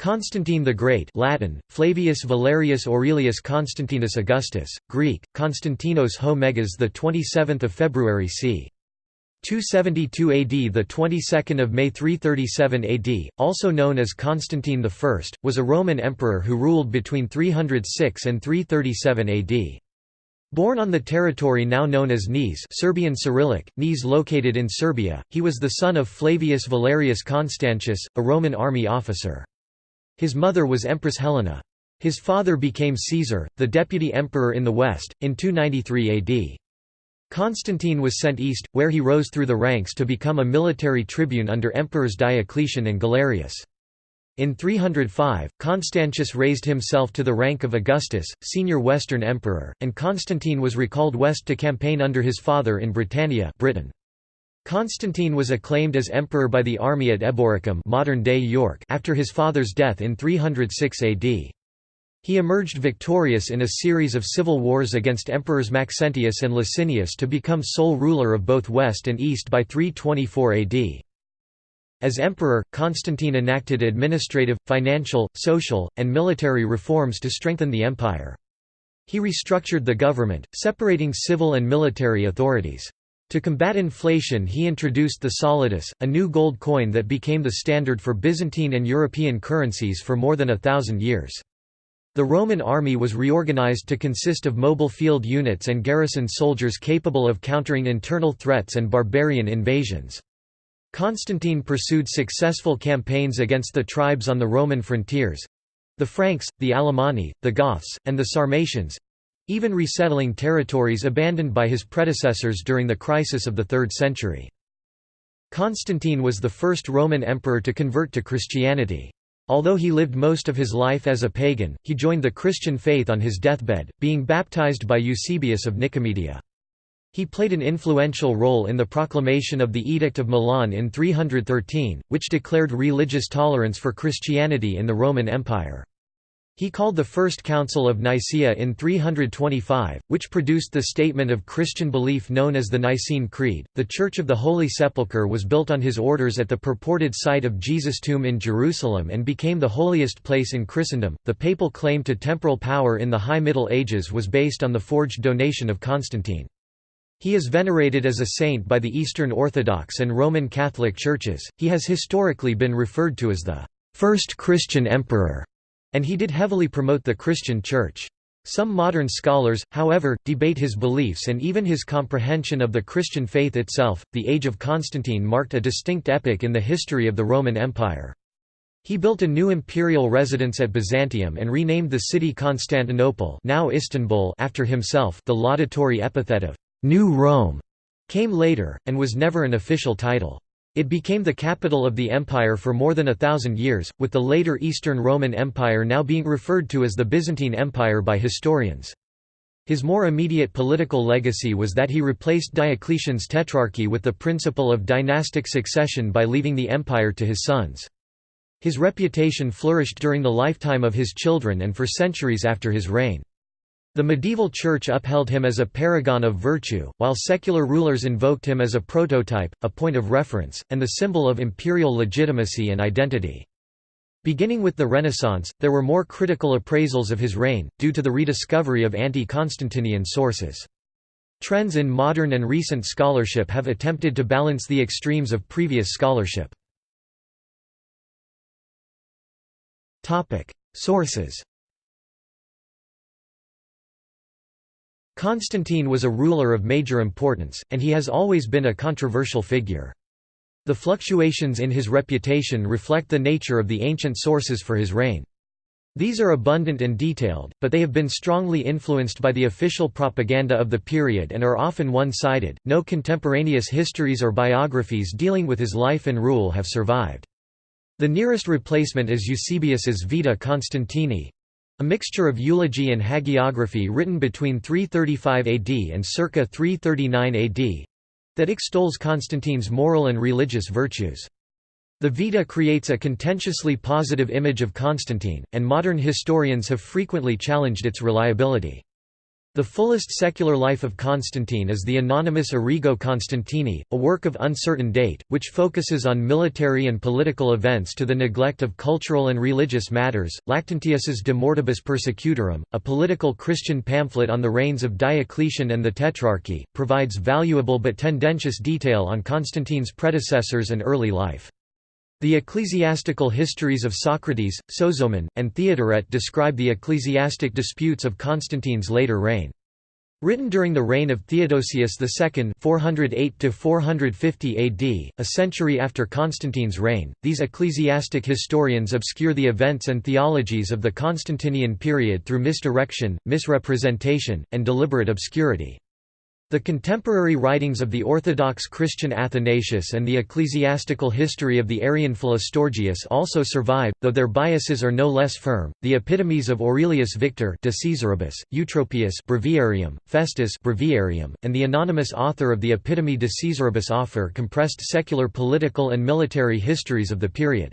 Constantine the Great Latin, Flavius Valerius Aurelius Constantinus Augustus, Greek, Konstantinos ho Megas the 27th of February c. 272 AD the 22nd of May 337 AD, also known as Constantine I, was a Roman emperor who ruled between 306 and 337 AD. Born on the territory now known as Niš Serbian Cyrillic, Niš located in Serbia, he was the son of Flavius Valerius Constantius, a Roman army officer. His mother was Empress Helena. His father became Caesar, the deputy emperor in the west, in 293 AD. Constantine was sent east, where he rose through the ranks to become a military tribune under emperors Diocletian and Galerius. In 305, Constantius raised himself to the rank of Augustus, senior Western emperor, and Constantine was recalled west to campaign under his father in Britannia Britain. Constantine was acclaimed as emperor by the army at Eboracum modern-day York after his father's death in 306 AD. He emerged victorious in a series of civil wars against emperors Maxentius and Licinius to become sole ruler of both West and East by 324 AD. As emperor, Constantine enacted administrative, financial, social, and military reforms to strengthen the empire. He restructured the government, separating civil and military authorities. To combat inflation he introduced the solidus, a new gold coin that became the standard for Byzantine and European currencies for more than a thousand years. The Roman army was reorganized to consist of mobile field units and garrison soldiers capable of countering internal threats and barbarian invasions. Constantine pursued successful campaigns against the tribes on the Roman frontiers—the Franks, the Alemanni, the Goths, and the Sarmatians, even resettling territories abandoned by his predecessors during the crisis of the 3rd century. Constantine was the first Roman emperor to convert to Christianity. Although he lived most of his life as a pagan, he joined the Christian faith on his deathbed, being baptized by Eusebius of Nicomedia. He played an influential role in the proclamation of the Edict of Milan in 313, which declared religious tolerance for Christianity in the Roman Empire. He called the First Council of Nicaea in 325, which produced the statement of Christian belief known as the Nicene Creed. The Church of the Holy Sepulchre was built on his orders at the purported site of Jesus' tomb in Jerusalem and became the holiest place in Christendom. The papal claim to temporal power in the High Middle Ages was based on the forged donation of Constantine. He is venerated as a saint by the Eastern Orthodox and Roman Catholic churches. He has historically been referred to as the first Christian emperor and he did heavily promote the Christian Church. Some modern scholars, however, debate his beliefs and even his comprehension of the Christian faith itself. The Age of Constantine marked a distinct epoch in the history of the Roman Empire. He built a new imperial residence at Byzantium and renamed the city Constantinople now Istanbul after himself the laudatory epithet of «New Rome» came later, and was never an official title. It became the capital of the empire for more than a thousand years, with the later Eastern Roman Empire now being referred to as the Byzantine Empire by historians. His more immediate political legacy was that he replaced Diocletian's tetrarchy with the principle of dynastic succession by leaving the empire to his sons. His reputation flourished during the lifetime of his children and for centuries after his reign. The medieval church upheld him as a paragon of virtue, while secular rulers invoked him as a prototype, a point of reference, and the symbol of imperial legitimacy and identity. Beginning with the Renaissance, there were more critical appraisals of his reign, due to the rediscovery of anti-Constantinian sources. Trends in modern and recent scholarship have attempted to balance the extremes of previous scholarship. Sources Constantine was a ruler of major importance, and he has always been a controversial figure. The fluctuations in his reputation reflect the nature of the ancient sources for his reign. These are abundant and detailed, but they have been strongly influenced by the official propaganda of the period and are often one-sided. No contemporaneous histories or biographies dealing with his life and rule have survived. The nearest replacement is Eusebius's Vita Constantini, a mixture of eulogy and hagiography written between 335 AD and circa 339 AD that extols Constantine's moral and religious virtues. The Vita creates a contentiously positive image of Constantine, and modern historians have frequently challenged its reliability. The fullest secular life of Constantine is the anonymous Origo Constantini, a work of uncertain date, which focuses on military and political events to the neglect of cultural and religious matters. Lactantius's De Mortibus Persecutorum, a political Christian pamphlet on the reigns of Diocletian and the Tetrarchy, provides valuable but tendentious detail on Constantine's predecessors and early life. The ecclesiastical histories of Socrates, Sozomen, and Theodoret describe the ecclesiastic disputes of Constantine's later reign. Written during the reign of Theodosius II 408 AD, a century after Constantine's reign, these ecclesiastic historians obscure the events and theologies of the Constantinian period through misdirection, misrepresentation, and deliberate obscurity. The contemporary writings of the Orthodox Christian Athanasius and the ecclesiastical history of the Arian Philostorgius also survive, though their biases are no less firm. The epitomes of Aurelius Victor de Caesaribus, Eutropius Breviarium, Festus Breviarium, and the anonymous author of the Epitome de Caesaribus offer compressed secular political and military histories of the period.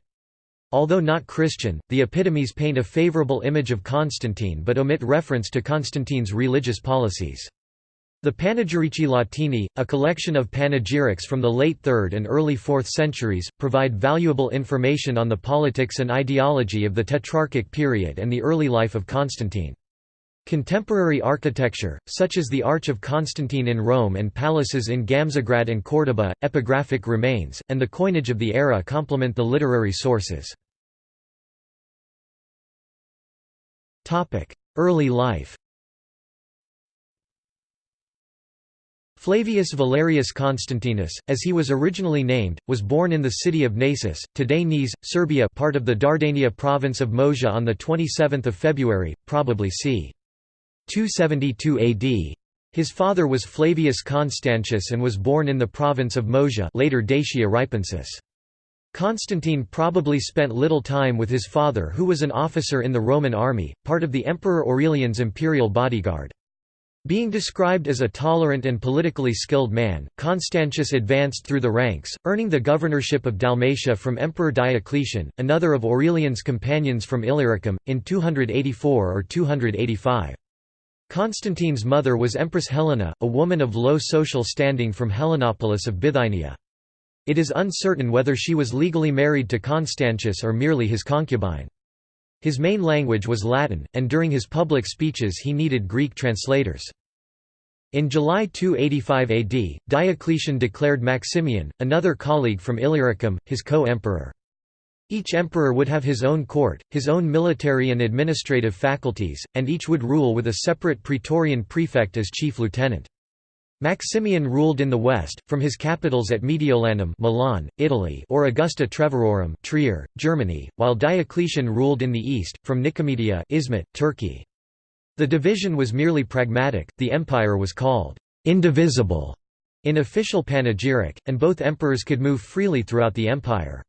Although not Christian, the epitomes paint a favorable image of Constantine but omit reference to Constantine's religious policies. The Panegyrici Latini, a collection of panegyrics from the late 3rd and early 4th centuries, provide valuable information on the politics and ideology of the Tetrarchic period and the early life of Constantine. Contemporary architecture, such as the Arch of Constantine in Rome and palaces in Gamzigrad and Córdoba, epigraphic remains, and the coinage of the era complement the literary sources. Early life Flavius Valerius Constantinus, as he was originally named, was born in the city of Naissus, today Niš, Serbia part of the Dardania province of Moesia on 27 February, probably c. 272 AD. His father was Flavius Constantius and was born in the province of Moesia later Dacia Ripensis. Constantine probably spent little time with his father who was an officer in the Roman army, part of the Emperor Aurelian's imperial bodyguard. Being described as a tolerant and politically skilled man, Constantius advanced through the ranks, earning the governorship of Dalmatia from Emperor Diocletian, another of Aurelian's companions from Illyricum, in 284 or 285. Constantine's mother was Empress Helena, a woman of low social standing from Helenopolis of Bithynia. It is uncertain whether she was legally married to Constantius or merely his concubine. His main language was Latin, and during his public speeches he needed Greek translators. In July 285 AD, Diocletian declared Maximian, another colleague from Illyricum, his co-emperor. Each emperor would have his own court, his own military and administrative faculties, and each would rule with a separate praetorian prefect as chief lieutenant. Maximian ruled in the west, from his capitals at Mediolanum Milan, Italy or Augusta Treverorum Trier, Germany, while Diocletian ruled in the east, from Nicomedia Izmit, Turkey. The division was merely pragmatic, the empire was called «indivisible» in official panegyric, and both emperors could move freely throughout the empire.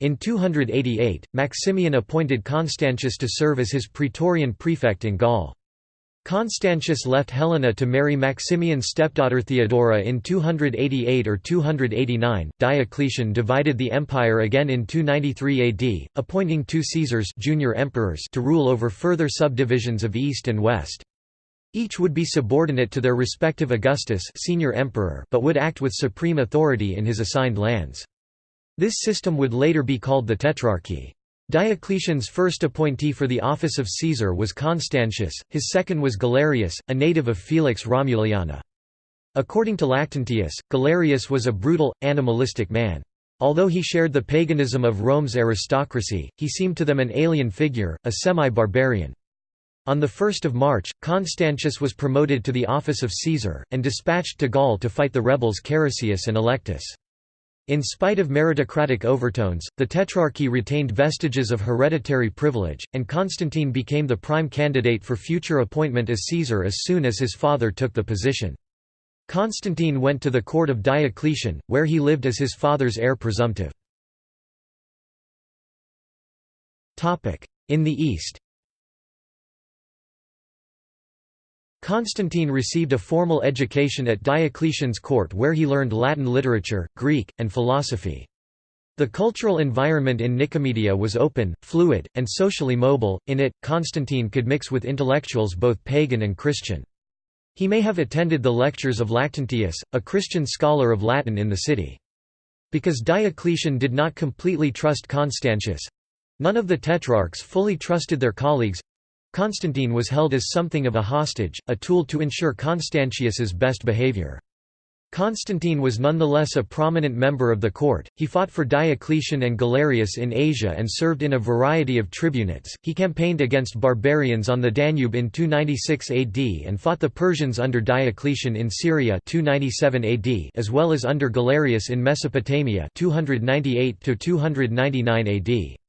In 288, Maximian appointed Constantius to serve as his praetorian prefect in Gaul. Constantius left Helena to marry Maximian's stepdaughter Theodora in 288 or 289. Diocletian divided the empire again in 293 AD, appointing two Caesars junior emperors to rule over further subdivisions of east and west. Each would be subordinate to their respective Augustus senior emperor but would act with supreme authority in his assigned lands. This system would later be called the Tetrarchy. Diocletian's first appointee for the office of Caesar was Constantius, his second was Galerius, a native of Felix Romuliana. According to Lactantius, Galerius was a brutal, animalistic man. Although he shared the paganism of Rome's aristocracy, he seemed to them an alien figure, a semi-barbarian. On 1 March, Constantius was promoted to the office of Caesar, and dispatched to Gaul to fight the rebels Carausius and Electus. In spite of meritocratic overtones, the Tetrarchy retained vestiges of hereditary privilege, and Constantine became the prime candidate for future appointment as Caesar as soon as his father took the position. Constantine went to the court of Diocletian, where he lived as his father's heir presumptive. In the East Constantine received a formal education at Diocletian's court where he learned Latin literature, Greek, and philosophy. The cultural environment in Nicomedia was open, fluid, and socially mobile. In it, Constantine could mix with intellectuals both pagan and Christian. He may have attended the lectures of Lactantius, a Christian scholar of Latin in the city. Because Diocletian did not completely trust Constantius—none of the tetrarchs fully trusted their colleagues—Constantine was held as something of a hostage, a tool to ensure Constantius's best behavior. Constantine was nonetheless a prominent member of the court. He fought for Diocletian and Galerius in Asia and served in a variety of tribunates. He campaigned against barbarians on the Danube in 296 AD and fought the Persians under Diocletian in Syria 297 AD as well as under Galerius in Mesopotamia 298 to 299 AD.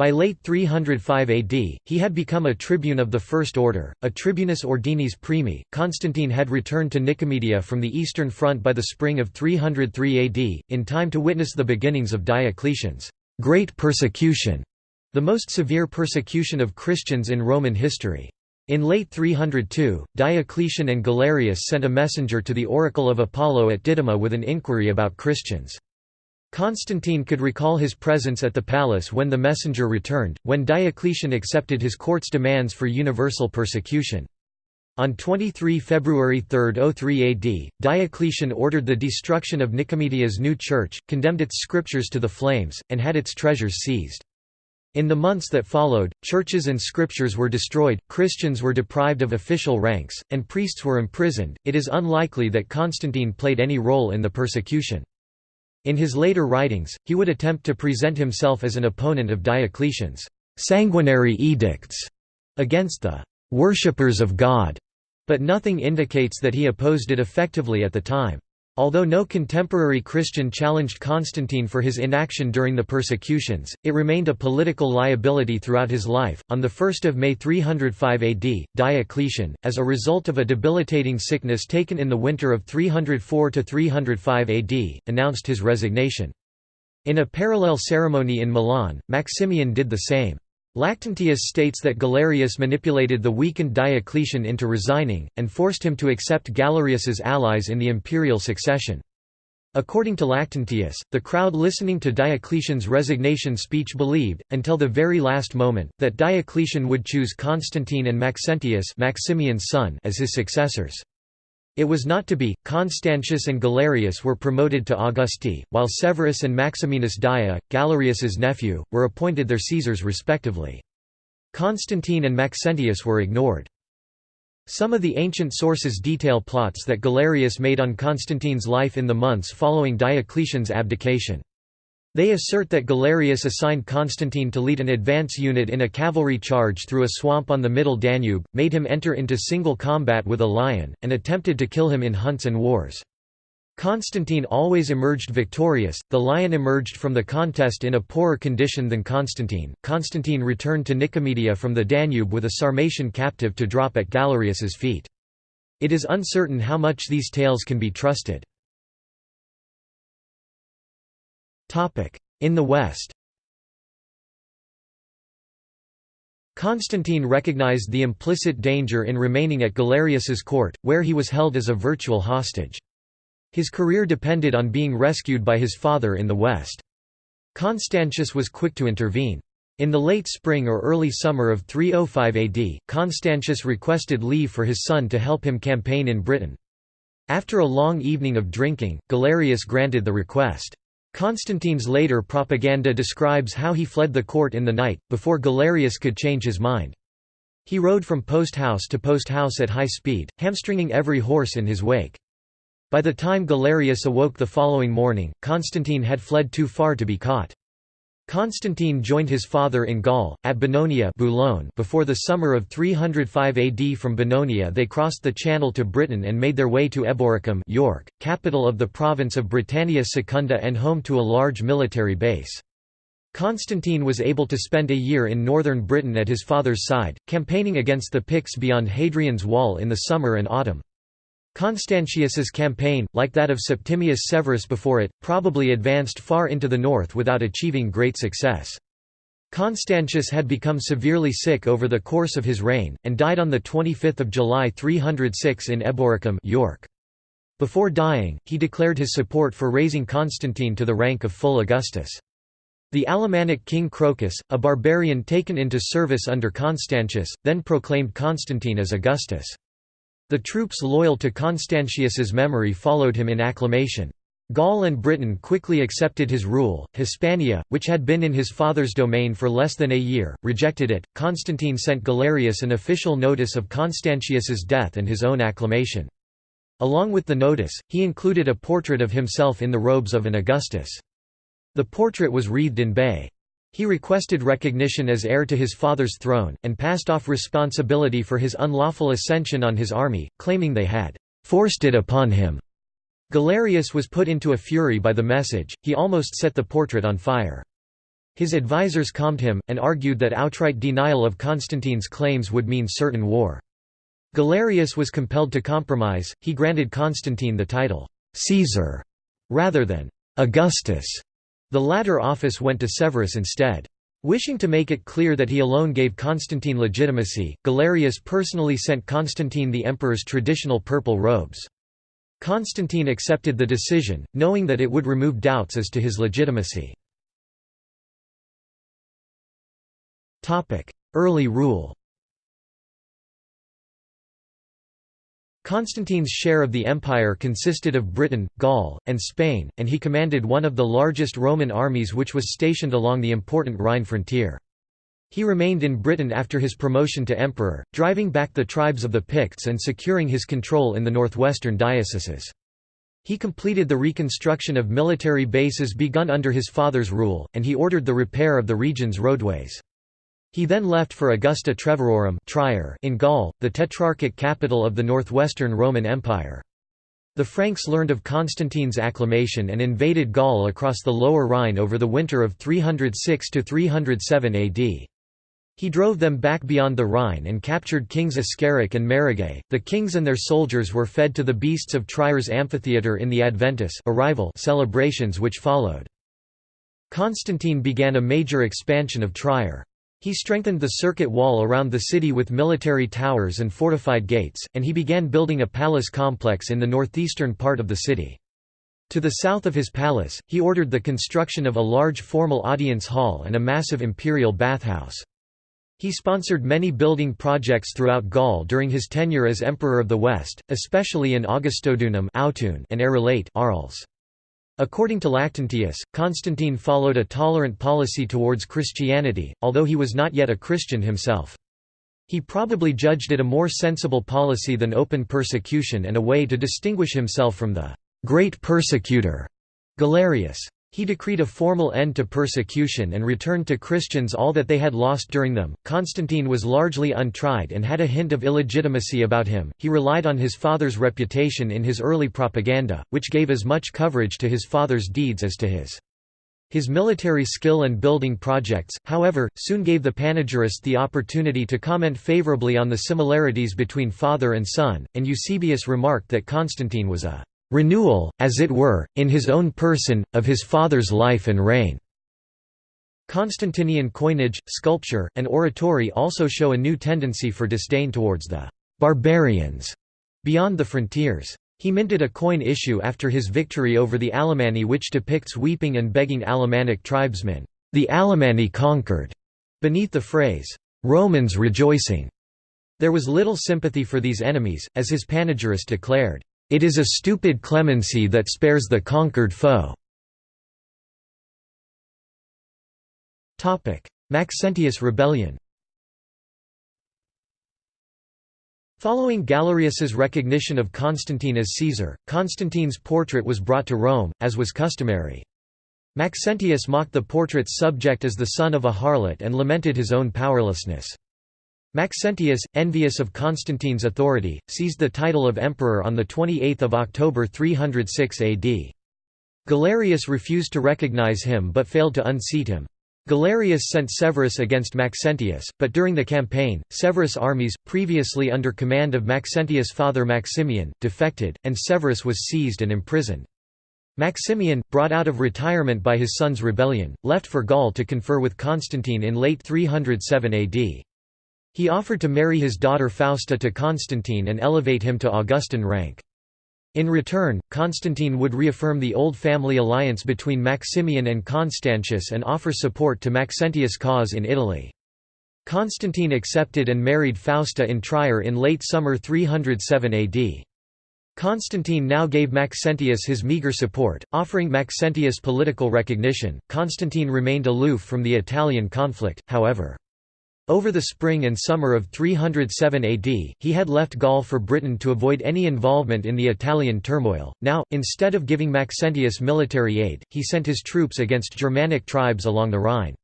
By late 305 AD, he had become a tribune of the First Order, a tribunus ordinis primi. Constantine had returned to Nicomedia from the Eastern Front by the spring of 303 AD, in time to witness the beginnings of Diocletian's great persecution, the most severe persecution of Christians in Roman history. In late 302, Diocletian and Galerius sent a messenger to the oracle of Apollo at Didyma with an inquiry about Christians. Constantine could recall his presence at the palace when the messenger returned, when Diocletian accepted his court's demands for universal persecution. On 23 February 303 AD, Diocletian ordered the destruction of Nicomedia's new church, condemned its scriptures to the flames, and had its treasures seized. In the months that followed, churches and scriptures were destroyed, Christians were deprived of official ranks, and priests were imprisoned. It is unlikely that Constantine played any role in the persecution. In his later writings, he would attempt to present himself as an opponent of Diocletian's sanguinary edicts against the worshippers of God, but nothing indicates that he opposed it effectively at the time. Although no contemporary Christian challenged Constantine for his inaction during the persecutions, it remained a political liability throughout his life. On the 1 May 305 AD, Diocletian, as a result of a debilitating sickness taken in the winter of 304 to 305 AD, announced his resignation. In a parallel ceremony in Milan, Maximian did the same. Lactantius states that Galerius manipulated the weakened Diocletian into resigning, and forced him to accept Galerius's allies in the imperial succession. According to Lactantius, the crowd listening to Diocletian's resignation speech believed, until the very last moment, that Diocletian would choose Constantine and Maxentius Maximian's son as his successors. It was not to be. Constantius and Galerius were promoted to Augusti, while Severus and Maximinus Daia, Galerius's nephew, were appointed their Caesars respectively. Constantine and Maxentius were ignored. Some of the ancient sources detail plots that Galerius made on Constantine's life in the months following Diocletian's abdication. They assert that Galerius assigned Constantine to lead an advance unit in a cavalry charge through a swamp on the Middle Danube, made him enter into single combat with a lion, and attempted to kill him in hunts and wars. Constantine always emerged victorious, the lion emerged from the contest in a poorer condition than Constantine. Constantine returned to Nicomedia from the Danube with a Sarmatian captive to drop at Galerius's feet. It is uncertain how much these tales can be trusted. In the West Constantine recognized the implicit danger in remaining at Galerius's court, where he was held as a virtual hostage. His career depended on being rescued by his father in the West. Constantius was quick to intervene. In the late spring or early summer of 305 AD, Constantius requested leave for his son to help him campaign in Britain. After a long evening of drinking, Galerius granted the request. Constantine's later propaganda describes how he fled the court in the night, before Galerius could change his mind. He rode from post house to post house at high speed, hamstringing every horse in his wake. By the time Galerius awoke the following morning, Constantine had fled too far to be caught. Constantine joined his father in Gaul, at Bononia Boulogne before the summer of 305 AD from Bononia they crossed the Channel to Britain and made their way to Eboracum York, capital of the province of Britannia Secunda and home to a large military base. Constantine was able to spend a year in northern Britain at his father's side, campaigning against the Picts beyond Hadrian's Wall in the summer and autumn. Constantius's campaign, like that of Septimius Severus before it, probably advanced far into the north without achieving great success. Constantius had become severely sick over the course of his reign, and died on 25 July 306 in Eboracum York. Before dying, he declared his support for raising Constantine to the rank of full Augustus. The Alemannic king Crocus, a barbarian taken into service under Constantius, then proclaimed Constantine as Augustus. The troops loyal to Constantius's memory followed him in acclamation. Gaul and Britain quickly accepted his rule. Hispania, which had been in his father's domain for less than a year, rejected it. Constantine sent Galerius an official notice of Constantius's death and his own acclamation. Along with the notice, he included a portrait of himself in the robes of an Augustus. The portrait was wreathed in bay. He requested recognition as heir to his father's throne, and passed off responsibility for his unlawful ascension on his army, claiming they had forced it upon him. Galerius was put into a fury by the message, he almost set the portrait on fire. His advisers calmed him, and argued that outright denial of Constantine's claims would mean certain war. Galerius was compelled to compromise, he granted Constantine the title, Caesar, rather than Augustus. The latter office went to Severus instead. Wishing to make it clear that he alone gave Constantine legitimacy, Galerius personally sent Constantine the emperor's traditional purple robes. Constantine accepted the decision, knowing that it would remove doubts as to his legitimacy. Early rule Constantine's share of the empire consisted of Britain, Gaul, and Spain, and he commanded one of the largest Roman armies which was stationed along the important Rhine frontier. He remained in Britain after his promotion to emperor, driving back the tribes of the Picts and securing his control in the northwestern dioceses. He completed the reconstruction of military bases begun under his father's rule, and he ordered the repair of the region's roadways. He then left for Augusta Treverorum in Gaul, the tetrarchic capital of the northwestern Roman Empire. The Franks learned of Constantine's acclamation and invaded Gaul across the Lower Rhine over the winter of 306–307 AD. He drove them back beyond the Rhine and captured kings Ascaric and Merogais. The kings and their soldiers were fed to the beasts of Trier's amphitheatre in the Adventus arrival celebrations which followed. Constantine began a major expansion of Trier. He strengthened the circuit wall around the city with military towers and fortified gates, and he began building a palace complex in the northeastern part of the city. To the south of his palace, he ordered the construction of a large formal audience hall and a massive imperial bathhouse. He sponsored many building projects throughout Gaul during his tenure as Emperor of the West, especially in Augustodunum and Arelate Arles. According to Lactantius, Constantine followed a tolerant policy towards Christianity, although he was not yet a Christian himself. He probably judged it a more sensible policy than open persecution and a way to distinguish himself from the great persecutor Galerius. He decreed a formal end to persecution and returned to Christians all that they had lost during them. Constantine was largely untried and had a hint of illegitimacy about him. He relied on his father's reputation in his early propaganda, which gave as much coverage to his father's deeds as to his. His military skill and building projects, however, soon gave the panegyrist the opportunity to comment favorably on the similarities between father and son, and Eusebius remarked that Constantine was a renewal, as it were, in his own person, of his father's life and reign. Constantinian coinage, sculpture, and oratory also show a new tendency for disdain towards the «barbarians» beyond the frontiers. He minted a coin issue after his victory over the Alemanni which depicts weeping and begging Alemannic tribesmen, the Alemanni conquered, beneath the phrase, Romans rejoicing. There was little sympathy for these enemies, as his panegyrist declared, it is a stupid clemency that spares the conquered foe. Maxentius rebellion Following Galerius's recognition of Constantine as Caesar, Constantine's portrait was brought to Rome, as was customary. Maxentius mocked the portrait's subject as the son of a harlot and lamented his own powerlessness. Maxentius, envious of Constantine's authority, seized the title of emperor on 28 October 306 AD. Galerius refused to recognize him but failed to unseat him. Galerius sent Severus against Maxentius, but during the campaign, Severus' armies, previously under command of Maxentius' father Maximian, defected, and Severus was seized and imprisoned. Maximian, brought out of retirement by his son's rebellion, left for Gaul to confer with Constantine in late 307 AD. He offered to marry his daughter Fausta to Constantine and elevate him to Augustan rank. In return, Constantine would reaffirm the old family alliance between Maximian and Constantius and offer support to Maxentius' cause in Italy. Constantine accepted and married Fausta in Trier in late summer 307 AD. Constantine now gave Maxentius his meager support, offering Maxentius political recognition. Constantine remained aloof from the Italian conflict, however. Over the spring and summer of 307 AD, he had left Gaul for Britain to avoid any involvement in the Italian turmoil. Now, instead of giving Maxentius military aid, he sent his troops against Germanic tribes along the Rhine.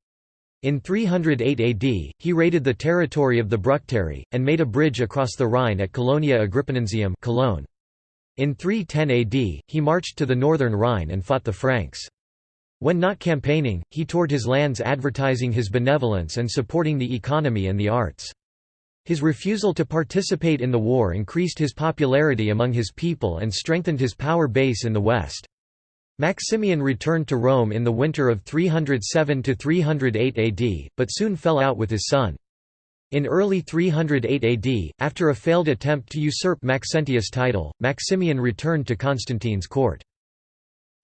In 308 AD, he raided the territory of the Bructeri, and made a bridge across the Rhine at Colonia Agrippinensium Cologne. In 310 AD, he marched to the northern Rhine and fought the Franks. When not campaigning, he toured his lands advertising his benevolence and supporting the economy and the arts. His refusal to participate in the war increased his popularity among his people and strengthened his power base in the west. Maximian returned to Rome in the winter of 307–308 AD, but soon fell out with his son. In early 308 AD, after a failed attempt to usurp Maxentius' title, Maximian returned to Constantine's court.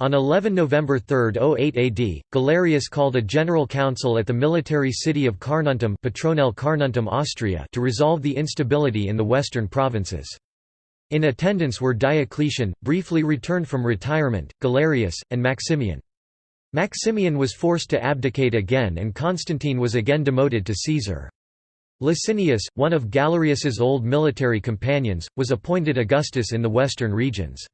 On 11 November 308 AD, Galerius called a general council at the military city of Carnuntum, Petronell Carnuntum Austria to resolve the instability in the western provinces. In attendance were Diocletian, briefly returned from retirement, Galerius, and Maximian. Maximian was forced to abdicate again and Constantine was again demoted to Caesar. Licinius, one of Galerius's old military companions, was appointed Augustus in the western regions.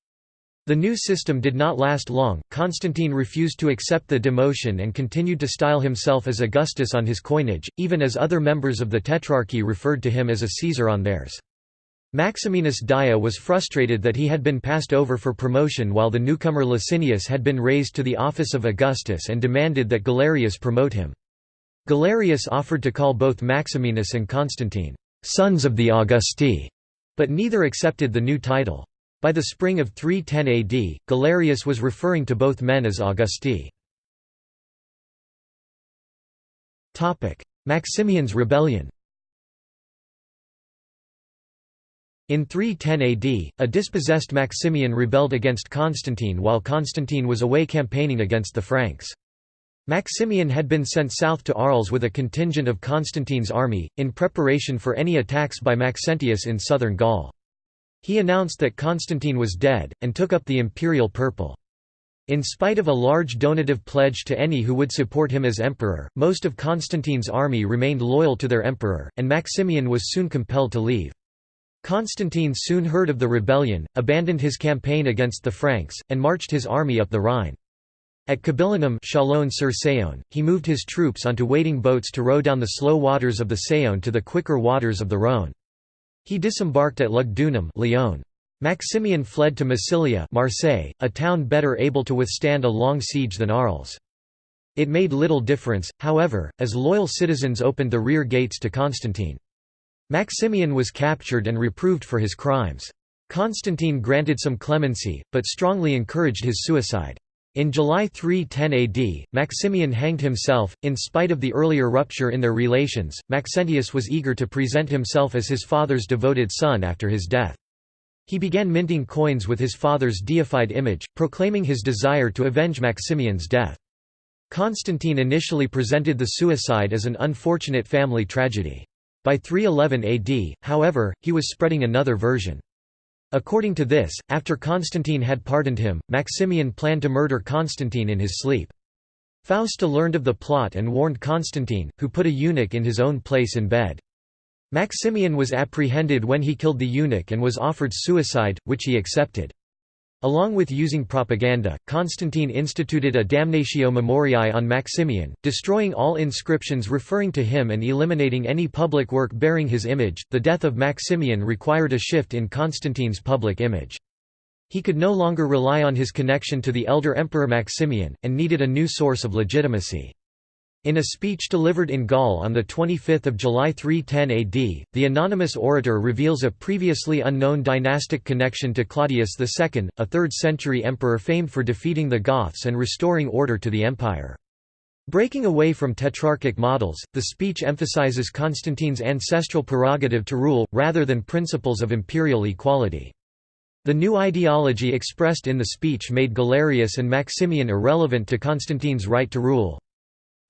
The new system did not last long, Constantine refused to accept the demotion and continued to style himself as Augustus on his coinage, even as other members of the Tetrarchy referred to him as a Caesar on theirs. Maximinus Daia was frustrated that he had been passed over for promotion while the newcomer Licinius had been raised to the office of Augustus and demanded that Galerius promote him. Galerius offered to call both Maximinus and Constantine, sons of the Augusti, but neither accepted the new title. By the spring of 310 AD, Galerius was referring to both men as Augusti. Maximian's rebellion In 310 AD, a dispossessed Maximian rebelled against Constantine while Constantine was away campaigning against the Franks. Maximian had been sent south to Arles with a contingent of Constantine's army, in preparation for any attacks by Maxentius in southern Gaul. He announced that Constantine was dead, and took up the imperial purple. In spite of a large donative pledge to any who would support him as emperor, most of Constantine's army remained loyal to their emperor, and Maximian was soon compelled to leave. Constantine soon heard of the rebellion, abandoned his campaign against the Franks, and marched his army up the Rhine. At Cabillunum sur he moved his troops onto waiting boats to row down the slow waters of the Saône to the quicker waters of the Rhône. He disembarked at Lugdunum Lyon. Maximian fled to Massilia Marseille, a town better able to withstand a long siege than Arles. It made little difference, however, as loyal citizens opened the rear gates to Constantine. Maximian was captured and reproved for his crimes. Constantine granted some clemency, but strongly encouraged his suicide. In July 310 AD, Maximian hanged himself. In spite of the earlier rupture in their relations, Maxentius was eager to present himself as his father's devoted son after his death. He began minting coins with his father's deified image, proclaiming his desire to avenge Maximian's death. Constantine initially presented the suicide as an unfortunate family tragedy. By 311 AD, however, he was spreading another version. According to this, after Constantine had pardoned him, Maximian planned to murder Constantine in his sleep. Fausta learned of the plot and warned Constantine, who put a eunuch in his own place in bed. Maximian was apprehended when he killed the eunuch and was offered suicide, which he accepted. Along with using propaganda, Constantine instituted a damnatio memoriae on Maximian, destroying all inscriptions referring to him and eliminating any public work bearing his image. The death of Maximian required a shift in Constantine's public image. He could no longer rely on his connection to the elder emperor Maximian, and needed a new source of legitimacy. In a speech delivered in Gaul on 25 July 310 AD, the anonymous orator reveals a previously unknown dynastic connection to Claudius II, a 3rd-century emperor famed for defeating the Goths and restoring order to the empire. Breaking away from tetrarchic models, the speech emphasizes Constantine's ancestral prerogative to rule, rather than principles of imperial equality. The new ideology expressed in the speech made Galerius and Maximian irrelevant to Constantine's right to rule.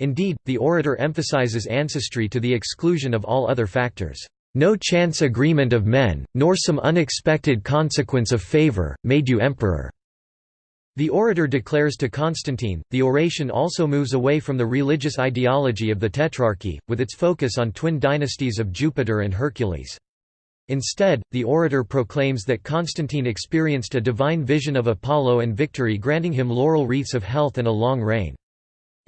Indeed, the orator emphasizes ancestry to the exclusion of all other factors. No chance agreement of men, nor some unexpected consequence of favor, made you emperor. The orator declares to Constantine. The oration also moves away from the religious ideology of the Tetrarchy, with its focus on twin dynasties of Jupiter and Hercules. Instead, the orator proclaims that Constantine experienced a divine vision of Apollo and victory granting him laurel wreaths of health and a long reign.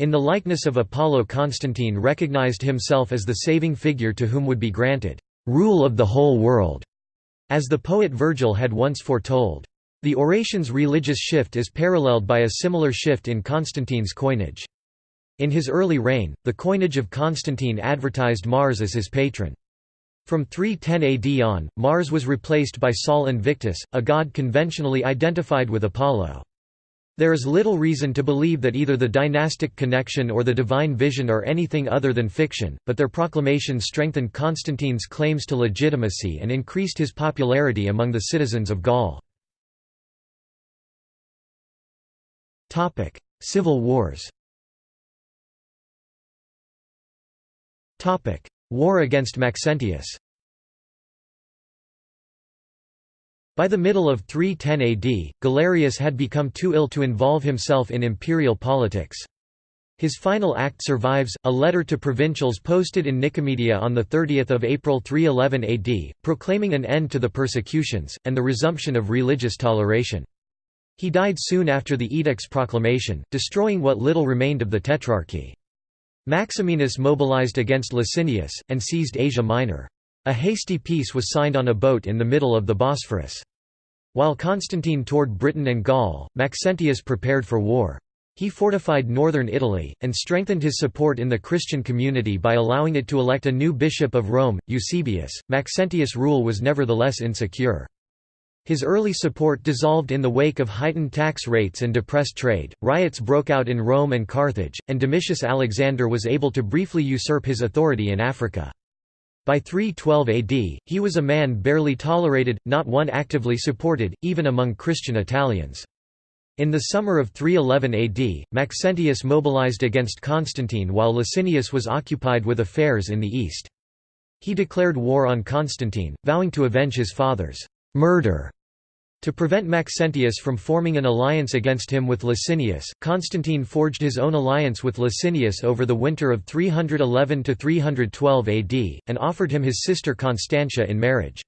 In the likeness of Apollo Constantine recognized himself as the saving figure to whom would be granted rule of the whole world, as the poet Virgil had once foretold. The oration's religious shift is paralleled by a similar shift in Constantine's coinage. In his early reign, the coinage of Constantine advertised Mars as his patron. From 310 AD on, Mars was replaced by Sol Invictus, a god conventionally identified with Apollo. There is little reason to believe that either the dynastic connection or the divine vision are anything other than fiction, but their proclamation strengthened Constantine's claims to legitimacy and increased his popularity among the citizens of Gaul. Civil wars War against Maxentius By the middle of 310 AD, Galerius had become too ill to involve himself in imperial politics. His final act survives, a letter to provincials posted in Nicomedia on 30 April 311 AD, proclaiming an end to the persecutions, and the resumption of religious toleration. He died soon after the edict's proclamation, destroying what little remained of the Tetrarchy. Maximinus mobilized against Licinius, and seized Asia Minor. A hasty peace was signed on a boat in the middle of the Bosphorus. While Constantine toured Britain and Gaul, Maxentius prepared for war. He fortified northern Italy, and strengthened his support in the Christian community by allowing it to elect a new bishop of Rome, Eusebius. Maxentius' rule was nevertheless insecure. His early support dissolved in the wake of heightened tax rates and depressed trade, riots broke out in Rome and Carthage, and Domitius Alexander was able to briefly usurp his authority in Africa. By 312 AD, he was a man barely tolerated, not one actively supported, even among Christian Italians. In the summer of 311 AD, Maxentius mobilized against Constantine while Licinius was occupied with affairs in the east. He declared war on Constantine, vowing to avenge his father's murder to prevent Maxentius from forming an alliance against him with Licinius, Constantine forged his own alliance with Licinius over the winter of 311–312 AD, and offered him his sister Constantia in marriage.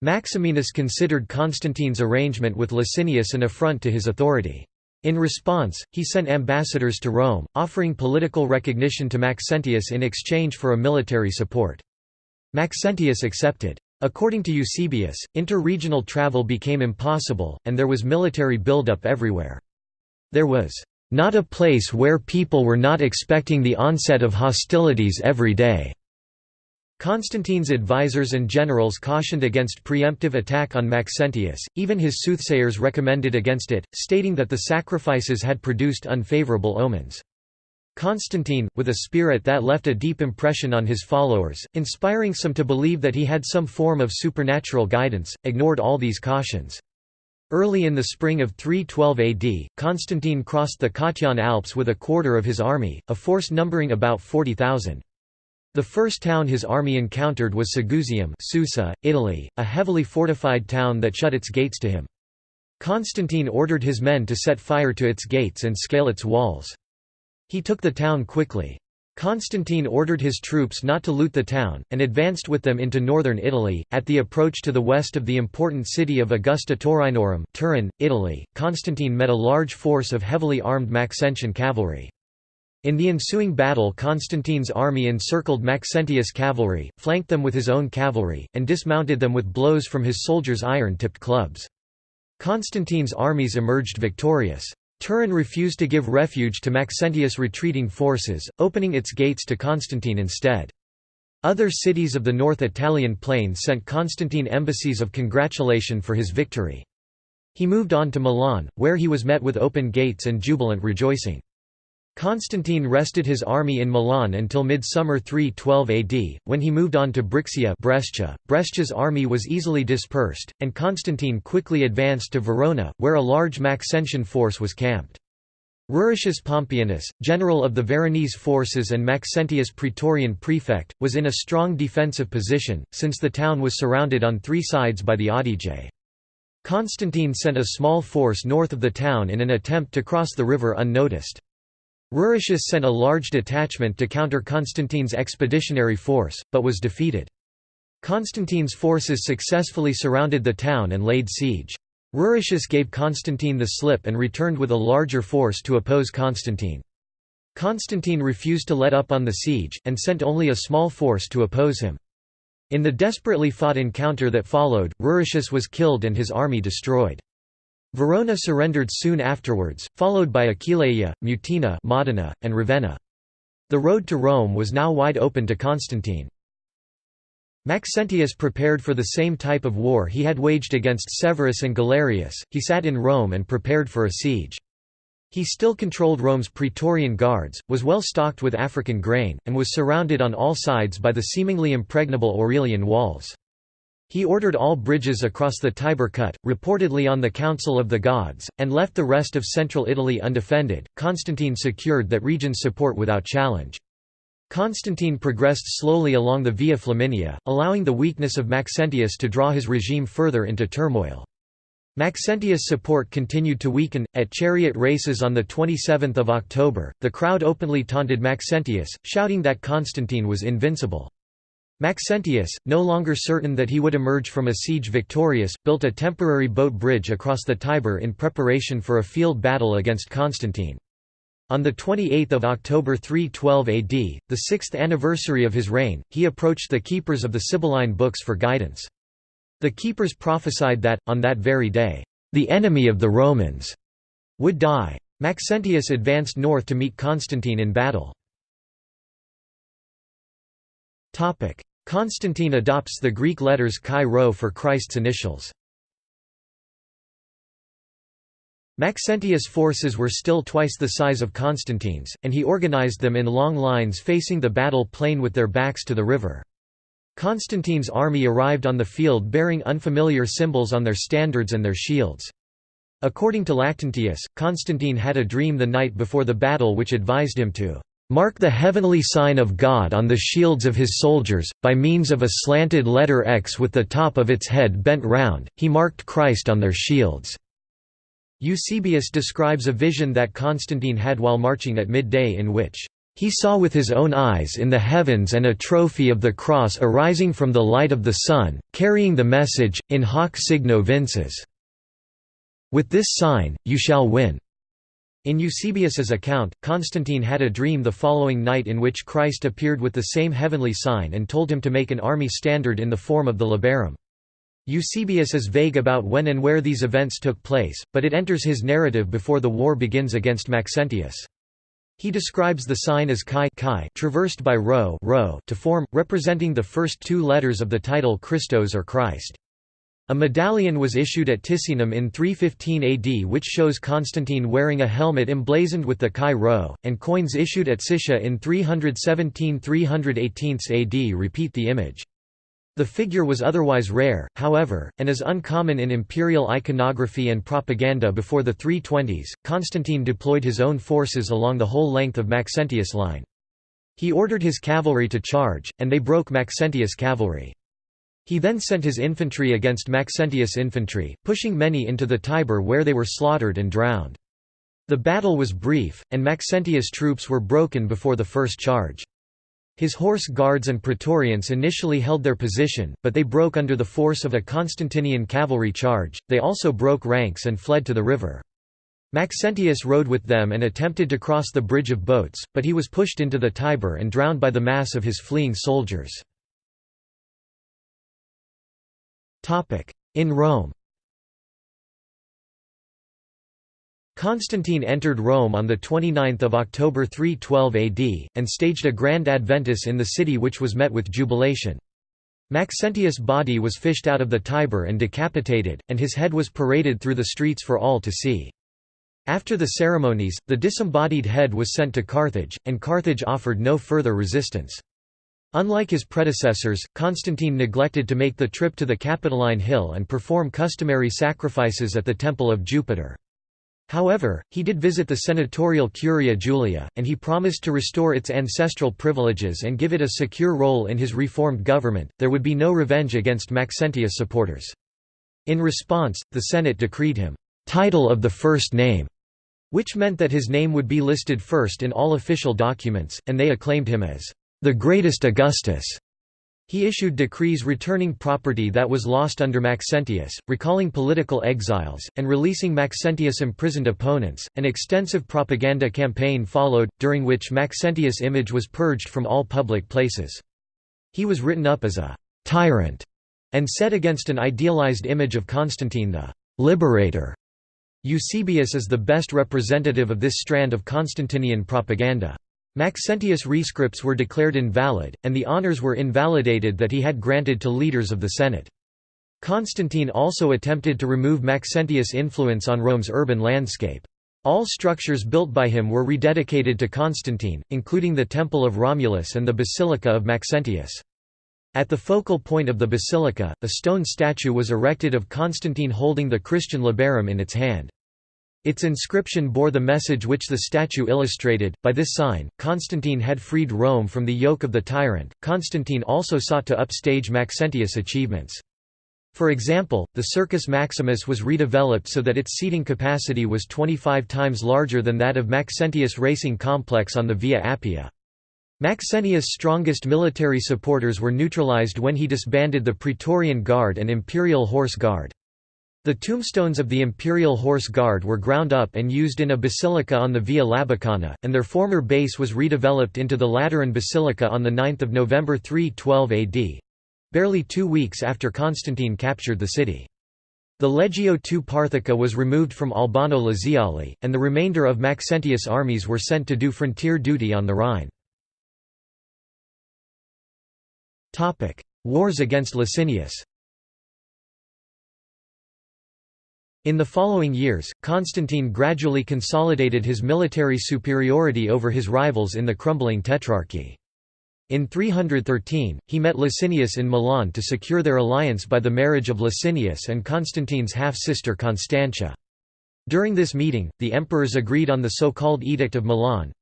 Maximinus considered Constantine's arrangement with Licinius an affront to his authority. In response, he sent ambassadors to Rome, offering political recognition to Maxentius in exchange for a military support. Maxentius accepted. According to Eusebius, inter-regional travel became impossible, and there was military buildup everywhere. There was not a place where people were not expecting the onset of hostilities every day. Constantine's advisers and generals cautioned against preemptive attack on Maxentius, even his soothsayers recommended against it, stating that the sacrifices had produced unfavorable omens. Constantine, with a spirit that left a deep impression on his followers, inspiring some to believe that he had some form of supernatural guidance, ignored all these cautions. Early in the spring of 312 AD, Constantine crossed the Cottian Alps with a quarter of his army, a force numbering about 40,000. The first town his army encountered was Segusium Susa, Italy, a heavily fortified town that shut its gates to him. Constantine ordered his men to set fire to its gates and scale its walls. He took the town quickly. Constantine ordered his troops not to loot the town, and advanced with them into northern Italy. At the approach to the west of the important city of Augusta Taurinorum, Turin, Italy, Constantine met a large force of heavily armed Maxentian cavalry. In the ensuing battle Constantine's army encircled Maxentius' cavalry, flanked them with his own cavalry, and dismounted them with blows from his soldiers' iron-tipped clubs. Constantine's armies emerged victorious. Turin refused to give refuge to Maxentius' retreating forces, opening its gates to Constantine instead. Other cities of the North Italian plain sent Constantine embassies of congratulation for his victory. He moved on to Milan, where he was met with open gates and jubilant rejoicing. Constantine rested his army in Milan until midsummer 312 AD, when he moved on to Brixia Brescia. Brescia's army was easily dispersed, and Constantine quickly advanced to Verona, where a large Maxentian force was camped. Ruricius Pompeianus, general of the Veronese forces and Maxentius praetorian prefect, was in a strong defensive position, since the town was surrounded on three sides by the Adige. Constantine sent a small force north of the town in an attempt to cross the river unnoticed. Ruricius sent a large detachment to counter Constantine's expeditionary force, but was defeated. Constantine's forces successfully surrounded the town and laid siege. Ruricius gave Constantine the slip and returned with a larger force to oppose Constantine. Constantine refused to let up on the siege, and sent only a small force to oppose him. In the desperately fought encounter that followed, Ruricius was killed and his army destroyed. Verona surrendered soon afterwards, followed by Aquileia, Mutina Modena, and Ravenna. The road to Rome was now wide open to Constantine. Maxentius prepared for the same type of war he had waged against Severus and Galerius, he sat in Rome and prepared for a siege. He still controlled Rome's Praetorian Guards, was well stocked with African grain, and was surrounded on all sides by the seemingly impregnable Aurelian walls. He ordered all bridges across the Tiber cut, reportedly on the counsel of the Gods, and left the rest of central Italy undefended. Constantine secured that region's support without challenge. Constantine progressed slowly along the Via Flaminia, allowing the weakness of Maxentius to draw his regime further into turmoil. Maxentius' support continued to weaken. At chariot races on 27 October, the crowd openly taunted Maxentius, shouting that Constantine was invincible. Maxentius, no longer certain that he would emerge from a siege victorious, built a temporary boat bridge across the Tiber in preparation for a field battle against Constantine. On 28 October 312 AD, the sixth anniversary of his reign, he approached the keepers of the Sibylline books for guidance. The keepers prophesied that, on that very day, "...the enemy of the Romans," would die. Maxentius advanced north to meet Constantine in battle. Constantine adopts the Greek letters chi rho for Christ's initials. Maxentius' forces were still twice the size of Constantine's, and he organized them in long lines facing the battle plain with their backs to the river. Constantine's army arrived on the field bearing unfamiliar symbols on their standards and their shields. According to Lactantius, Constantine had a dream the night before the battle which advised him to mark the heavenly sign of God on the shields of his soldiers, by means of a slanted letter X with the top of its head bent round, he marked Christ on their shields. Eusebius describes a vision that Constantine had while marching at midday in which he saw with his own eyes in the heavens and a trophy of the cross arising from the light of the sun, carrying the message, in hoc signo vinces. With this sign, you shall win. In Eusebius's account, Constantine had a dream the following night in which Christ appeared with the same heavenly sign and told him to make an army standard in the form of the labarum. Eusebius is vague about when and where these events took place, but it enters his narrative before the war begins against Maxentius. He describes the sign as chi, chi traversed by rho, rho to form, representing the first two letters of the title Christos or Christ. A medallion was issued at Ticinum in 315 AD which shows Constantine wearing a helmet emblazoned with the chi rho, and coins issued at Siscia in 317–318 AD repeat the image. The figure was otherwise rare, however, and is uncommon in imperial iconography and propaganda before the 320s. Constantine deployed his own forces along the whole length of Maxentius' line. He ordered his cavalry to charge, and they broke Maxentius' cavalry. He then sent his infantry against Maxentius' infantry, pushing many into the Tiber where they were slaughtered and drowned. The battle was brief, and Maxentius' troops were broken before the first charge. His horse guards and praetorians initially held their position, but they broke under the force of a Constantinian cavalry charge, they also broke ranks and fled to the river. Maxentius rode with them and attempted to cross the bridge of boats, but he was pushed into the Tiber and drowned by the mass of his fleeing soldiers. In Rome Constantine entered Rome on 29 October 312 AD, and staged a grand adventus in the city which was met with jubilation. Maxentius' body was fished out of the Tiber and decapitated, and his head was paraded through the streets for all to see. After the ceremonies, the disembodied head was sent to Carthage, and Carthage offered no further resistance. Unlike his predecessors, Constantine neglected to make the trip to the Capitoline Hill and perform customary sacrifices at the Temple of Jupiter. However, he did visit the senatorial Curia Julia, and he promised to restore its ancestral privileges and give it a secure role in his reformed government. There would be no revenge against Maxentius supporters. In response, the Senate decreed him title of the first name, which meant that his name would be listed first in all official documents, and they acclaimed him as the greatest Augustus. He issued decrees returning property that was lost under Maxentius, recalling political exiles, and releasing Maxentius' imprisoned opponents. An extensive propaganda campaign followed, during which Maxentius' image was purged from all public places. He was written up as a tyrant and set against an idealized image of Constantine the liberator. Eusebius is the best representative of this strand of Constantinian propaganda. Maxentius' rescripts were declared invalid, and the honours were invalidated that he had granted to leaders of the Senate. Constantine also attempted to remove Maxentius' influence on Rome's urban landscape. All structures built by him were rededicated to Constantine, including the Temple of Romulus and the Basilica of Maxentius. At the focal point of the basilica, a stone statue was erected of Constantine holding the Christian labarum in its hand. Its inscription bore the message which the statue illustrated. By this sign, Constantine had freed Rome from the yoke of the tyrant. Constantine also sought to upstage Maxentius' achievements. For example, the Circus Maximus was redeveloped so that its seating capacity was 25 times larger than that of Maxentius' racing complex on the Via Appia. Maxentius' strongest military supporters were neutralized when he disbanded the Praetorian Guard and Imperial Horse Guard. The tombstones of the Imperial Horse Guard were ground up and used in a basilica on the Via Labicana, and their former base was redeveloped into the Lateran Basilica on 9 November 312 AD—barely two weeks after Constantine captured the city. The Legio II Parthica was removed from Albano Laziale, and the remainder of Maxentius' armies were sent to do frontier duty on the Rhine. Wars against Licinius In the following years, Constantine gradually consolidated his military superiority over his rivals in the crumbling Tetrarchy. In 313, he met Licinius in Milan to secure their alliance by the marriage of Licinius and Constantine's half-sister Constantia. During this meeting, the emperors agreed on the so-called Edict of Milan,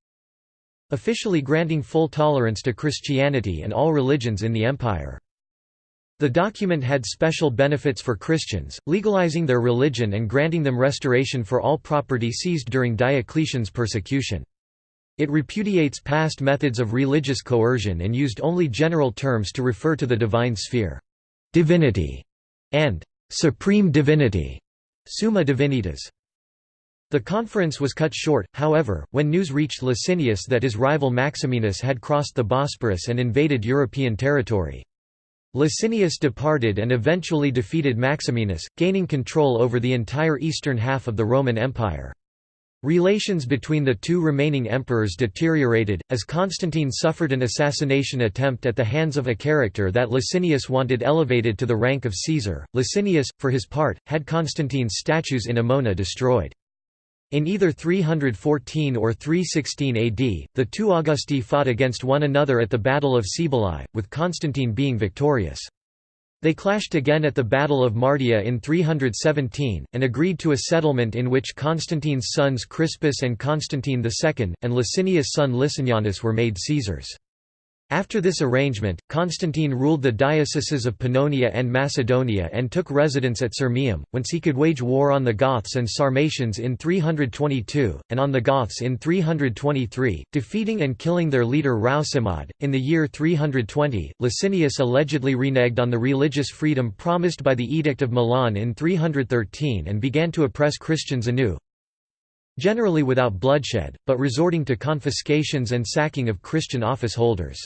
officially granting full tolerance to Christianity and all religions in the empire. The document had special benefits for Christians, legalizing their religion and granting them restoration for all property seized during Diocletian's persecution. It repudiates past methods of religious coercion and used only general terms to refer to the divine sphere. Divinity and supreme divinity, summa divinitas. The conference was cut short, however, when news reached Licinius that his rival Maximinus had crossed the Bosporus and invaded European territory. Licinius departed and eventually defeated Maximinus, gaining control over the entire eastern half of the Roman Empire. Relations between the two remaining emperors deteriorated, as Constantine suffered an assassination attempt at the hands of a character that Licinius wanted elevated to the rank of Caesar. Licinius, for his part, had Constantine's statues in Emona destroyed. In either 314 or 316 AD, the two Augusti fought against one another at the Battle of Cibalae, with Constantine being victorious. They clashed again at the Battle of Mardia in 317, and agreed to a settlement in which Constantine's sons Crispus and Constantine II, and Licinius' son Licinianus were made Caesars. After this arrangement, Constantine ruled the dioceses of Pannonia and Macedonia and took residence at Sirmium, whence he could wage war on the Goths and Sarmatians in 322, and on the Goths in 323, defeating and killing their leader Rausimod. In the year 320, Licinius allegedly reneged on the religious freedom promised by the Edict of Milan in 313 and began to oppress Christians anew, generally without bloodshed, but resorting to confiscations and sacking of Christian office holders.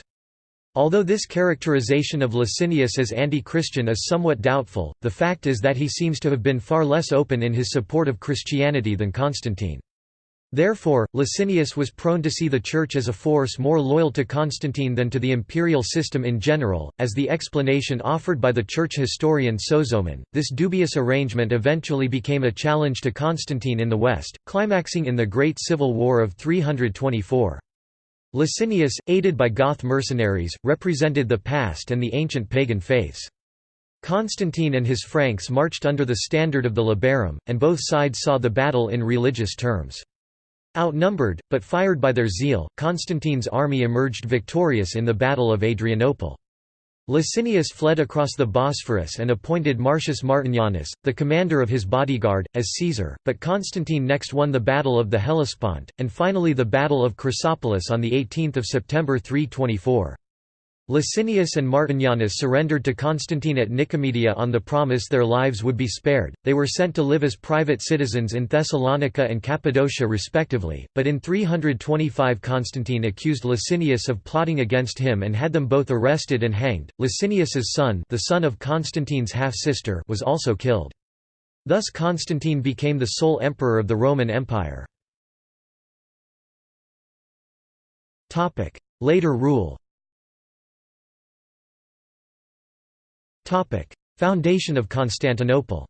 Although this characterization of Licinius as anti-Christian is somewhat doubtful, the fact is that he seems to have been far less open in his support of Christianity than Constantine. Therefore, Licinius was prone to see the Church as a force more loyal to Constantine than to the imperial system in general, as the explanation offered by the Church historian Sozomen. This dubious arrangement eventually became a challenge to Constantine in the West, climaxing in the Great Civil War of 324. Licinius, aided by Goth mercenaries, represented the past and the ancient pagan faiths. Constantine and his Franks marched under the standard of the Labarum, and both sides saw the battle in religious terms. Outnumbered, but fired by their zeal, Constantine's army emerged victorious in the Battle of Adrianople. Licinius fled across the Bosphorus and appointed Marcius Martinianus, the commander of his bodyguard, as Caesar, but Constantine next won the Battle of the Hellespont, and finally the Battle of Chrysopolis on 18 September 324. Licinius and Martinianus surrendered to Constantine at Nicomedia on the promise their lives would be spared. They were sent to live as private citizens in Thessalonica and Cappadocia respectively, but in 325 Constantine accused Licinius of plotting against him and had them both arrested and hanged. Licinius's son, the son of Constantine's half-sister, was also killed. Thus Constantine became the sole emperor of the Roman Empire. Later rule Foundation of Constantinople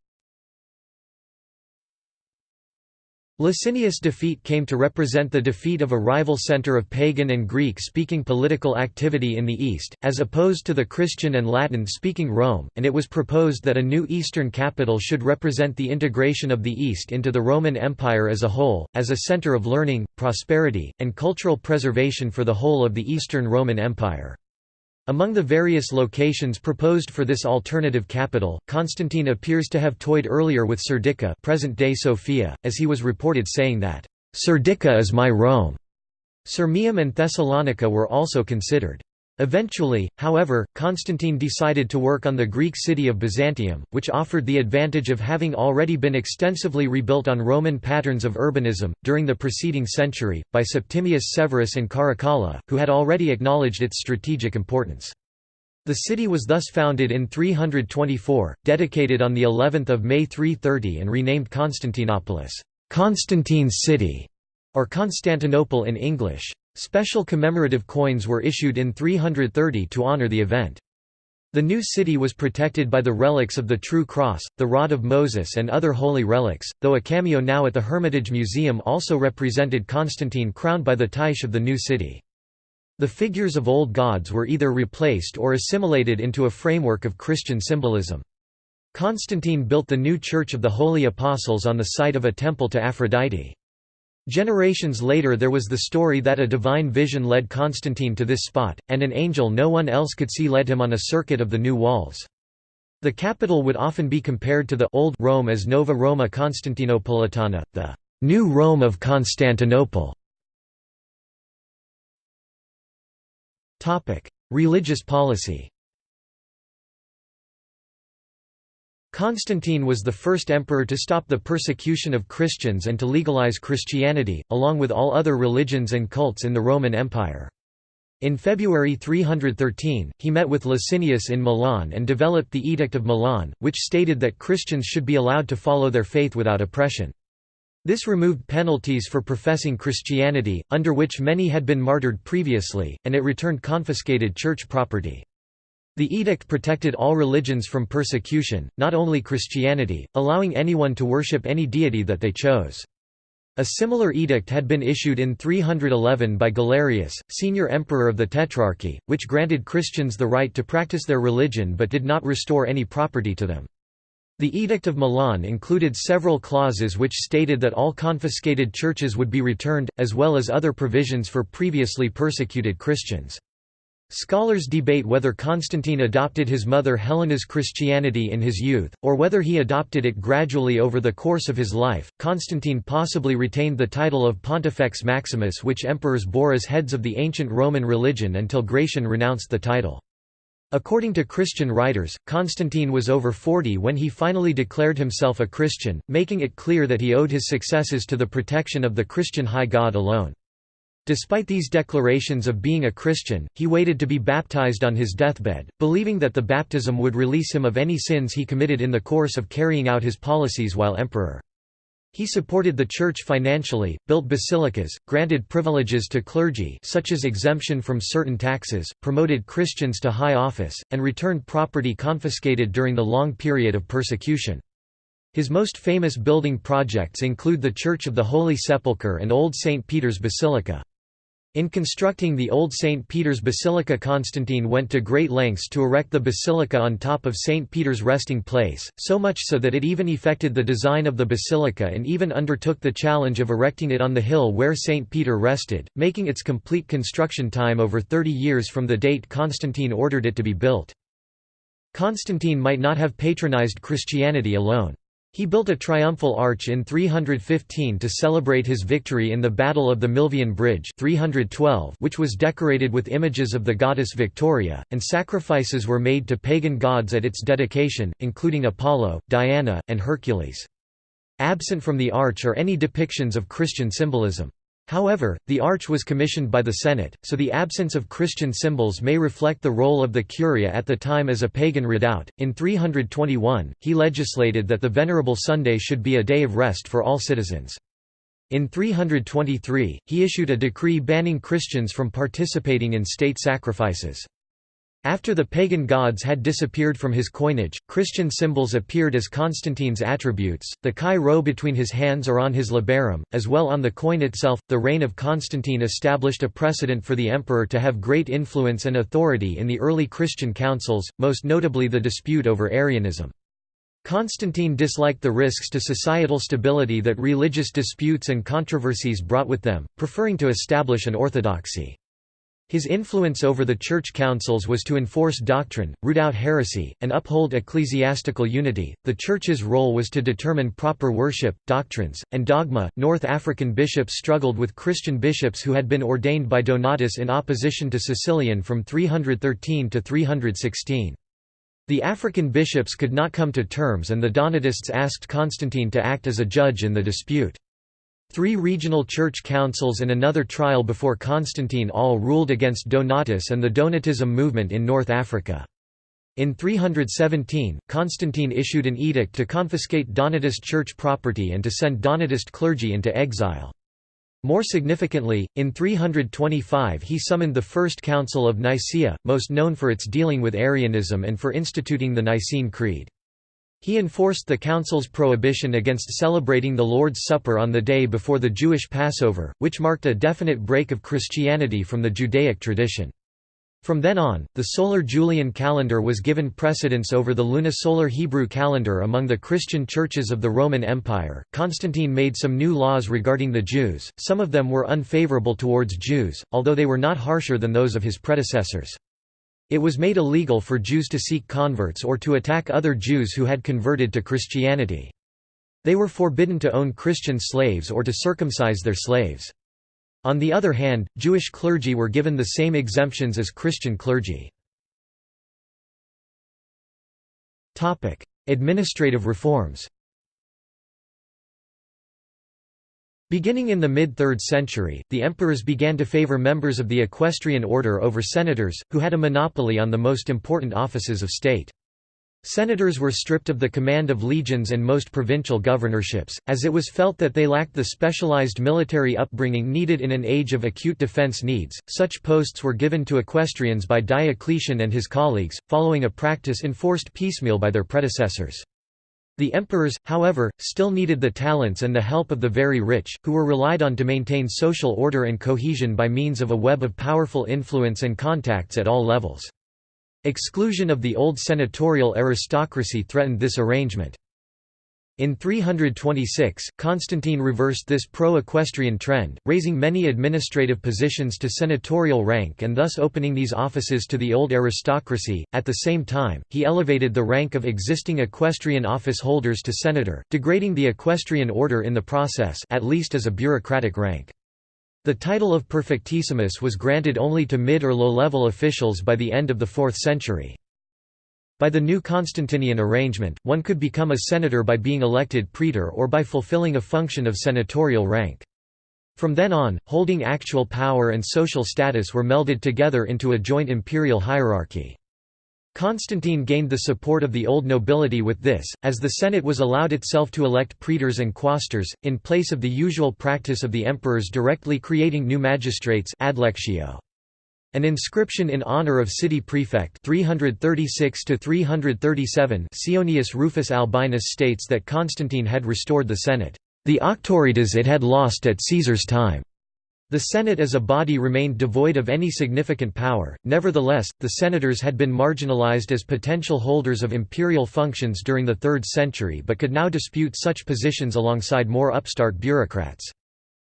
Licinius' defeat came to represent the defeat of a rival center of pagan and Greek-speaking political activity in the East, as opposed to the Christian and Latin-speaking Rome, and it was proposed that a new eastern capital should represent the integration of the East into the Roman Empire as a whole, as a center of learning, prosperity, and cultural preservation for the whole of the Eastern Roman Empire. Among the various locations proposed for this alternative capital, Constantine appears to have toyed earlier with Serdica present-day Sofia, as he was reported saying that, "'Serdica is my Rome'". Sirmium and Thessalonica were also considered. Eventually, however, Constantine decided to work on the Greek city of Byzantium, which offered the advantage of having already been extensively rebuilt on Roman patterns of urbanism, during the preceding century, by Septimius Severus and Caracalla, who had already acknowledged its strategic importance. The city was thus founded in 324, dedicated on the 11th of May 330 and renamed Constantinopolis, Constantine's city, or Constantinople in English. Special commemorative coins were issued in 330 to honor the event. The new city was protected by the relics of the True Cross, the Rod of Moses and other holy relics, though a cameo now at the Hermitage Museum also represented Constantine crowned by the Tyche of the new city. The figures of old gods were either replaced or assimilated into a framework of Christian symbolism. Constantine built the new Church of the Holy Apostles on the site of a temple to Aphrodite. Generations later there was the story that a divine vision led Constantine to this spot, and an angel no one else could see led him on a circuit of the new walls. The capital would often be compared to the Old Rome as Nova Roma Constantinopolitana, the New Rome of Constantinople. Religious policy Constantine was the first emperor to stop the persecution of Christians and to legalize Christianity, along with all other religions and cults in the Roman Empire. In February 313, he met with Licinius in Milan and developed the Edict of Milan, which stated that Christians should be allowed to follow their faith without oppression. This removed penalties for professing Christianity, under which many had been martyred previously, and it returned confiscated church property. The edict protected all religions from persecution, not only Christianity, allowing anyone to worship any deity that they chose. A similar edict had been issued in 311 by Galerius, senior emperor of the Tetrarchy, which granted Christians the right to practice their religion but did not restore any property to them. The Edict of Milan included several clauses which stated that all confiscated churches would be returned, as well as other provisions for previously persecuted Christians. Scholars debate whether Constantine adopted his mother Helena's Christianity in his youth, or whether he adopted it gradually over the course of his life. Constantine possibly retained the title of Pontifex Maximus, which emperors bore as heads of the ancient Roman religion until Gratian renounced the title. According to Christian writers, Constantine was over 40 when he finally declared himself a Christian, making it clear that he owed his successes to the protection of the Christian high God alone. Despite these declarations of being a Christian, he waited to be baptized on his deathbed, believing that the baptism would release him of any sins he committed in the course of carrying out his policies while emperor. He supported the Church financially, built basilicas, granted privileges to clergy such as exemption from certain taxes, promoted Christians to high office, and returned property confiscated during the long period of persecution. His most famous building projects include the Church of the Holy Sepulchre and Old St. Peter's Basilica. In constructing the old St. Peter's Basilica Constantine went to great lengths to erect the basilica on top of St. Peter's resting place, so much so that it even effected the design of the basilica and even undertook the challenge of erecting it on the hill where St. Peter rested, making its complete construction time over 30 years from the date Constantine ordered it to be built. Constantine might not have patronized Christianity alone. He built a triumphal arch in 315 to celebrate his victory in the Battle of the Milvian Bridge 312 which was decorated with images of the goddess Victoria, and sacrifices were made to pagan gods at its dedication, including Apollo, Diana, and Hercules. Absent from the arch are any depictions of Christian symbolism. However, the arch was commissioned by the Senate, so the absence of Christian symbols may reflect the role of the Curia at the time as a pagan redoubt. In 321, he legislated that the Venerable Sunday should be a day of rest for all citizens. In 323, he issued a decree banning Christians from participating in state sacrifices. After the pagan gods had disappeared from his coinage, Christian symbols appeared as Constantine's attributes, the chi rho between his hands or on his labarum, as well on the coin itself. The reign of Constantine established a precedent for the emperor to have great influence and authority in the early Christian councils, most notably the dispute over Arianism. Constantine disliked the risks to societal stability that religious disputes and controversies brought with them, preferring to establish an orthodoxy. His influence over the church councils was to enforce doctrine, root out heresy, and uphold ecclesiastical unity. The church's role was to determine proper worship, doctrines, and dogma. North African bishops struggled with Christian bishops who had been ordained by Donatus in opposition to Caecilian from 313 to 316. The African bishops could not come to terms and the Donatists asked Constantine to act as a judge in the dispute. Three regional church councils and another trial before Constantine all ruled against Donatus and the Donatism movement in North Africa. In 317, Constantine issued an edict to confiscate Donatist church property and to send Donatist clergy into exile. More significantly, in 325 he summoned the First Council of Nicaea, most known for its dealing with Arianism and for instituting the Nicene Creed. He enforced the Council's prohibition against celebrating the Lord's Supper on the day before the Jewish Passover, which marked a definite break of Christianity from the Judaic tradition. From then on, the solar Julian calendar was given precedence over the lunisolar Hebrew calendar among the Christian churches of the Roman Empire. Constantine made some new laws regarding the Jews, some of them were unfavorable towards Jews, although they were not harsher than those of his predecessors. It was made illegal for Jews to seek converts or to attack other Jews who had converted to Christianity. They were forbidden to own Christian slaves or to circumcise their slaves. On the other hand, Jewish clergy were given the same exemptions as Christian clergy. Administrative reforms Beginning in the mid-3rd century, the emperors began to favor members of the equestrian order over senators, who had a monopoly on the most important offices of state. Senators were stripped of the command of legions and most provincial governorships, as it was felt that they lacked the specialized military upbringing needed in an age of acute defense needs. Such posts were given to equestrians by Diocletian and his colleagues, following a practice enforced piecemeal by their predecessors. The emperors, however, still needed the talents and the help of the very rich, who were relied on to maintain social order and cohesion by means of a web of powerful influence and contacts at all levels. Exclusion of the old senatorial aristocracy threatened this arrangement. In 326, Constantine reversed this pro-equestrian trend, raising many administrative positions to senatorial rank and thus opening these offices to the old aristocracy. At the same time, he elevated the rank of existing equestrian office holders to senator, degrading the equestrian order in the process at least as a bureaucratic rank. The title of perfectissimus was granted only to mid or low-level officials by the end of the 4th century. By the new Constantinian arrangement, one could become a senator by being elected praetor or by fulfilling a function of senatorial rank. From then on, holding actual power and social status were melded together into a joint imperial hierarchy. Constantine gained the support of the old nobility with this, as the Senate was allowed itself to elect praetors and quaestors, in place of the usual practice of the emperors directly creating new magistrates adlectio. An inscription in honor of city prefect 336 to 337 Ceionius Rufus Albinus states that Constantine had restored the Senate, the auctoritas it had lost at Caesar's time. The Senate as a body remained devoid of any significant power, nevertheless, the senators had been marginalized as potential holders of imperial functions during the 3rd century but could now dispute such positions alongside more upstart bureaucrats.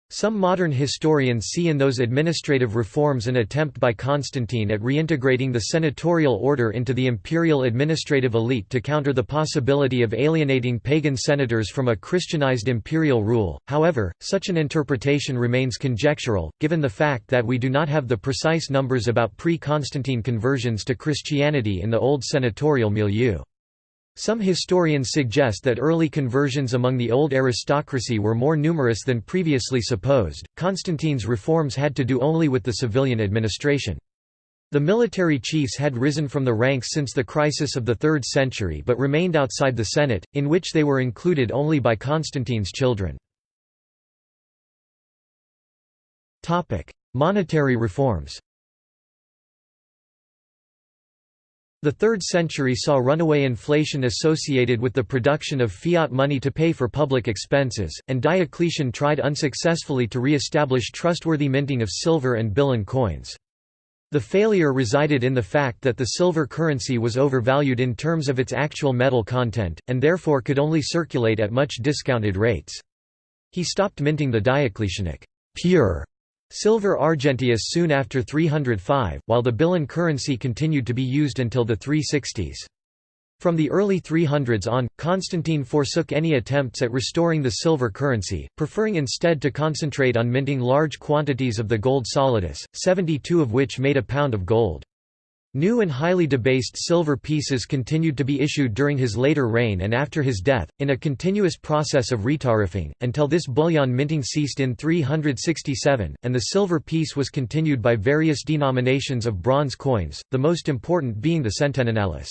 Some modern historians see in those administrative reforms an attempt by Constantine at reintegrating the senatorial order into the imperial administrative elite to counter the possibility of alienating pagan senators from a Christianized imperial rule. However, such an interpretation remains conjectural, given the fact that we do not have the precise numbers about pre-Constantine conversions to Christianity in the old senatorial milieu. Some historians suggest that early conversions among the old aristocracy were more numerous than previously supposed. Constantine's reforms had to do only with the civilian administration. The military chiefs had risen from the ranks since the crisis of the 3rd century but remained outside the Senate, in which they were included only by Constantine's children. Monetary reforms The 3rd century saw runaway inflation associated with the production of fiat money to pay for public expenses, and Diocletian tried unsuccessfully to re-establish trustworthy minting of silver and billon coins. The failure resided in the fact that the silver currency was overvalued in terms of its actual metal content, and therefore could only circulate at much discounted rates. He stopped minting the Diocletianic pure Silver Argenteus soon after 305, while the billon currency continued to be used until the 360s. From the early 300s on, Constantine forsook any attempts at restoring the silver currency, preferring instead to concentrate on minting large quantities of the gold solidus, 72 of which made a pound of gold. New and highly debased silver pieces continued to be issued during his later reign and after his death, in a continuous process of retariffing, until this bullion minting ceased in 367, and the silver piece was continued by various denominations of bronze coins, the most important being the centenionalis.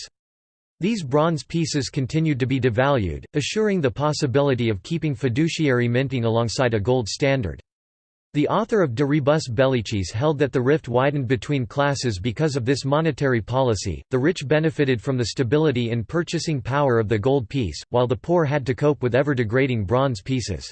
These bronze pieces continued to be devalued, assuring the possibility of keeping fiduciary minting alongside a gold standard. The author of De Rebus Bellicis held that the rift widened between classes because of this monetary policy, the rich benefited from the stability in purchasing power of the gold piece, while the poor had to cope with ever-degrading bronze pieces.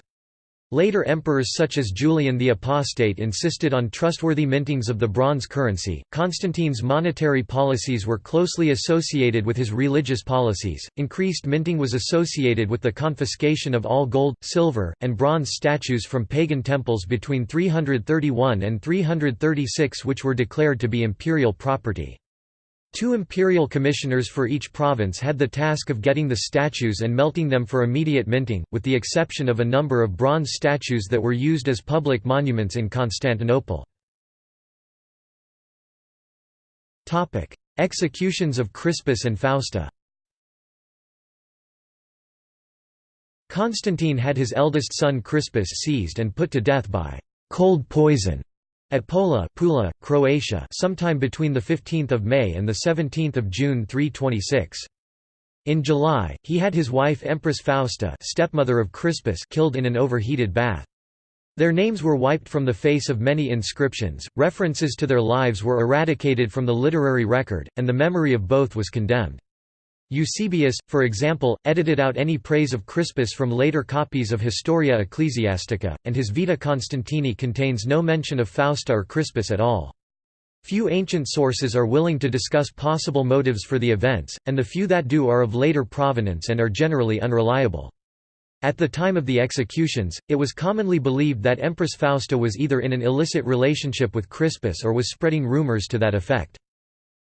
Later emperors such as Julian the Apostate insisted on trustworthy mintings of the bronze currency. Constantine's monetary policies were closely associated with his religious policies. Increased minting was associated with the confiscation of all gold, silver, and bronze statues from pagan temples between 331 and 336 which were declared to be imperial property. Two imperial commissioners for each province had the task of getting the statues and melting them for immediate minting, with the exception of a number of bronze statues that were used as public monuments in Constantinople. Executions of Crispus and Fausta Constantine had his eldest son Crispus seized and put to death by cold poison at Pola Pula, Croatia sometime between 15 May and 17 June 326. In July, he had his wife Empress Fausta stepmother of Crispus killed in an overheated bath. Their names were wiped from the face of many inscriptions, references to their lives were eradicated from the literary record, and the memory of both was condemned. Eusebius, for example, edited out any praise of Crispus from later copies of Historia Ecclesiastica, and his Vita Constantini contains no mention of Fausta or Crispus at all. Few ancient sources are willing to discuss possible motives for the events, and the few that do are of later provenance and are generally unreliable. At the time of the executions, it was commonly believed that Empress Fausta was either in an illicit relationship with Crispus or was spreading rumors to that effect.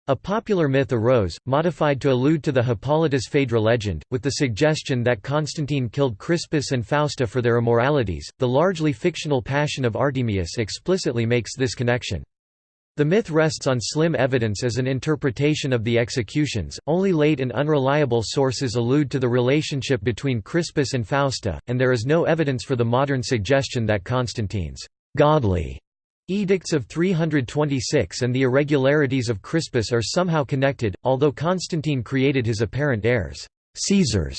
A popular myth arose, modified to allude to the Hippolytus Phaedra legend, with the suggestion that Constantine killed Crispus and Fausta for their immoralities. The largely fictional Passion of Artemius explicitly makes this connection. The myth rests on slim evidence as an interpretation of the executions, only late and unreliable sources allude to the relationship between Crispus and Fausta, and there is no evidence for the modern suggestion that Constantine's godly Edicts of 326 and the irregularities of Crispus are somehow connected, although Constantine created his apparent heirs, Caesars.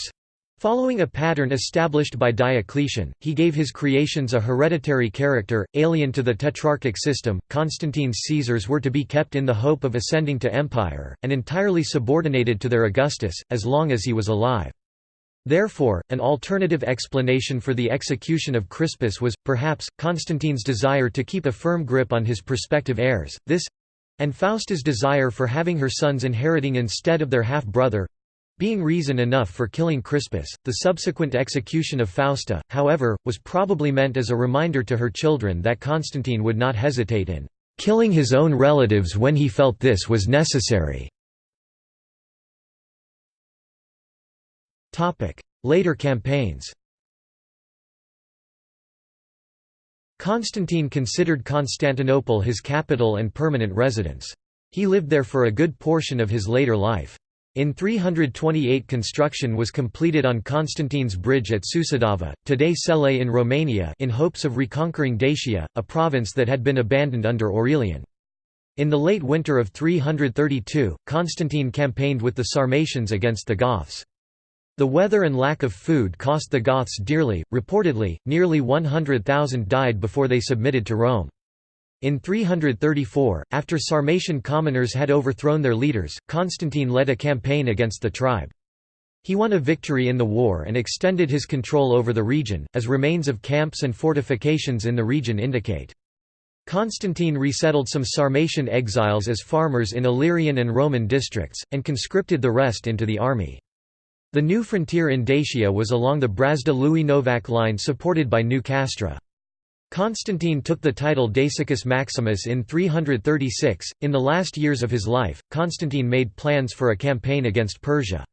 Following a pattern established by Diocletian, he gave his creations a hereditary character, alien to the tetrarchic system. Constantine's Caesars were to be kept in the hope of ascending to empire, and entirely subordinated to their Augustus, as long as he was alive. Therefore, an alternative explanation for the execution of Crispus was, perhaps, Constantine's desire to keep a firm grip on his prospective heirs, this—and Fausta's desire for having her sons inheriting instead of their half-brother, being reason enough for killing Crispus, the subsequent execution of Fausta, however, was probably meant as a reminder to her children that Constantine would not hesitate in killing his own relatives when he felt this was necessary. Later campaigns Constantine considered Constantinople his capital and permanent residence. He lived there for a good portion of his later life. In 328 construction was completed on Constantine's bridge at Sucidava, today Celei in Romania in hopes of reconquering Dacia, a province that had been abandoned under Aurelian. In the late winter of 332, Constantine campaigned with the Sarmatians against the Goths. The weather and lack of food cost the Goths dearly, reportedly, nearly 100,000 died before they submitted to Rome. In 334, after Sarmatian commoners had overthrown their leaders, Constantine led a campaign against the tribe. He won a victory in the war and extended his control over the region, as remains of camps and fortifications in the region indicate. Constantine resettled some Sarmatian exiles as farmers in Illyrian and Roman districts, and conscripted the rest into the army. The new frontier in Dacia was along the Brazda-lui Novac line supported by New Castra. Constantine took the title Dacicus Maximus in 336. In the last years of his life, Constantine made plans for a campaign against Persia.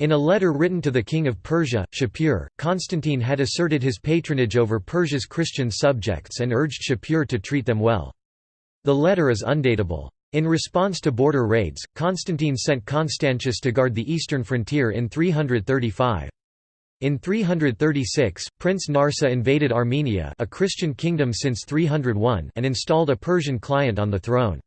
In a letter written to the king of Persia, Shapur, Constantine had asserted his patronage over Persia's Christian subjects and urged Shapur to treat them well. The letter is undateable. In response to border raids, Constantine sent Constantius to guard the eastern frontier in 335. In 336, Prince Narseh invaded Armenia a Christian kingdom since 301 and installed a Persian client on the throne.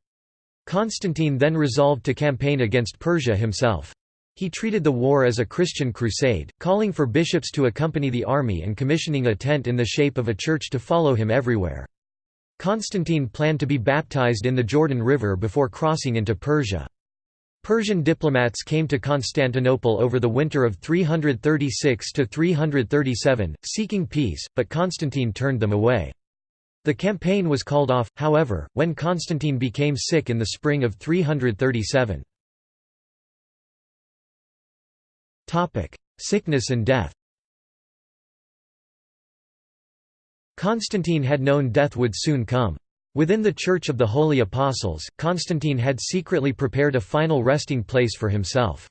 Constantine then resolved to campaign against Persia himself. He treated the war as a Christian crusade, calling for bishops to accompany the army and commissioning a tent in the shape of a church to follow him everywhere. Constantine planned to be baptized in the Jordan River before crossing into Persia. Persian diplomats came to Constantinople over the winter of 336–337, seeking peace, but Constantine turned them away. The campaign was called off, however, when Constantine became sick in the spring of 337. Sickness and death Constantine had known death would soon come. Within the Church of the Holy Apostles, Constantine had secretly prepared a final resting place for himself.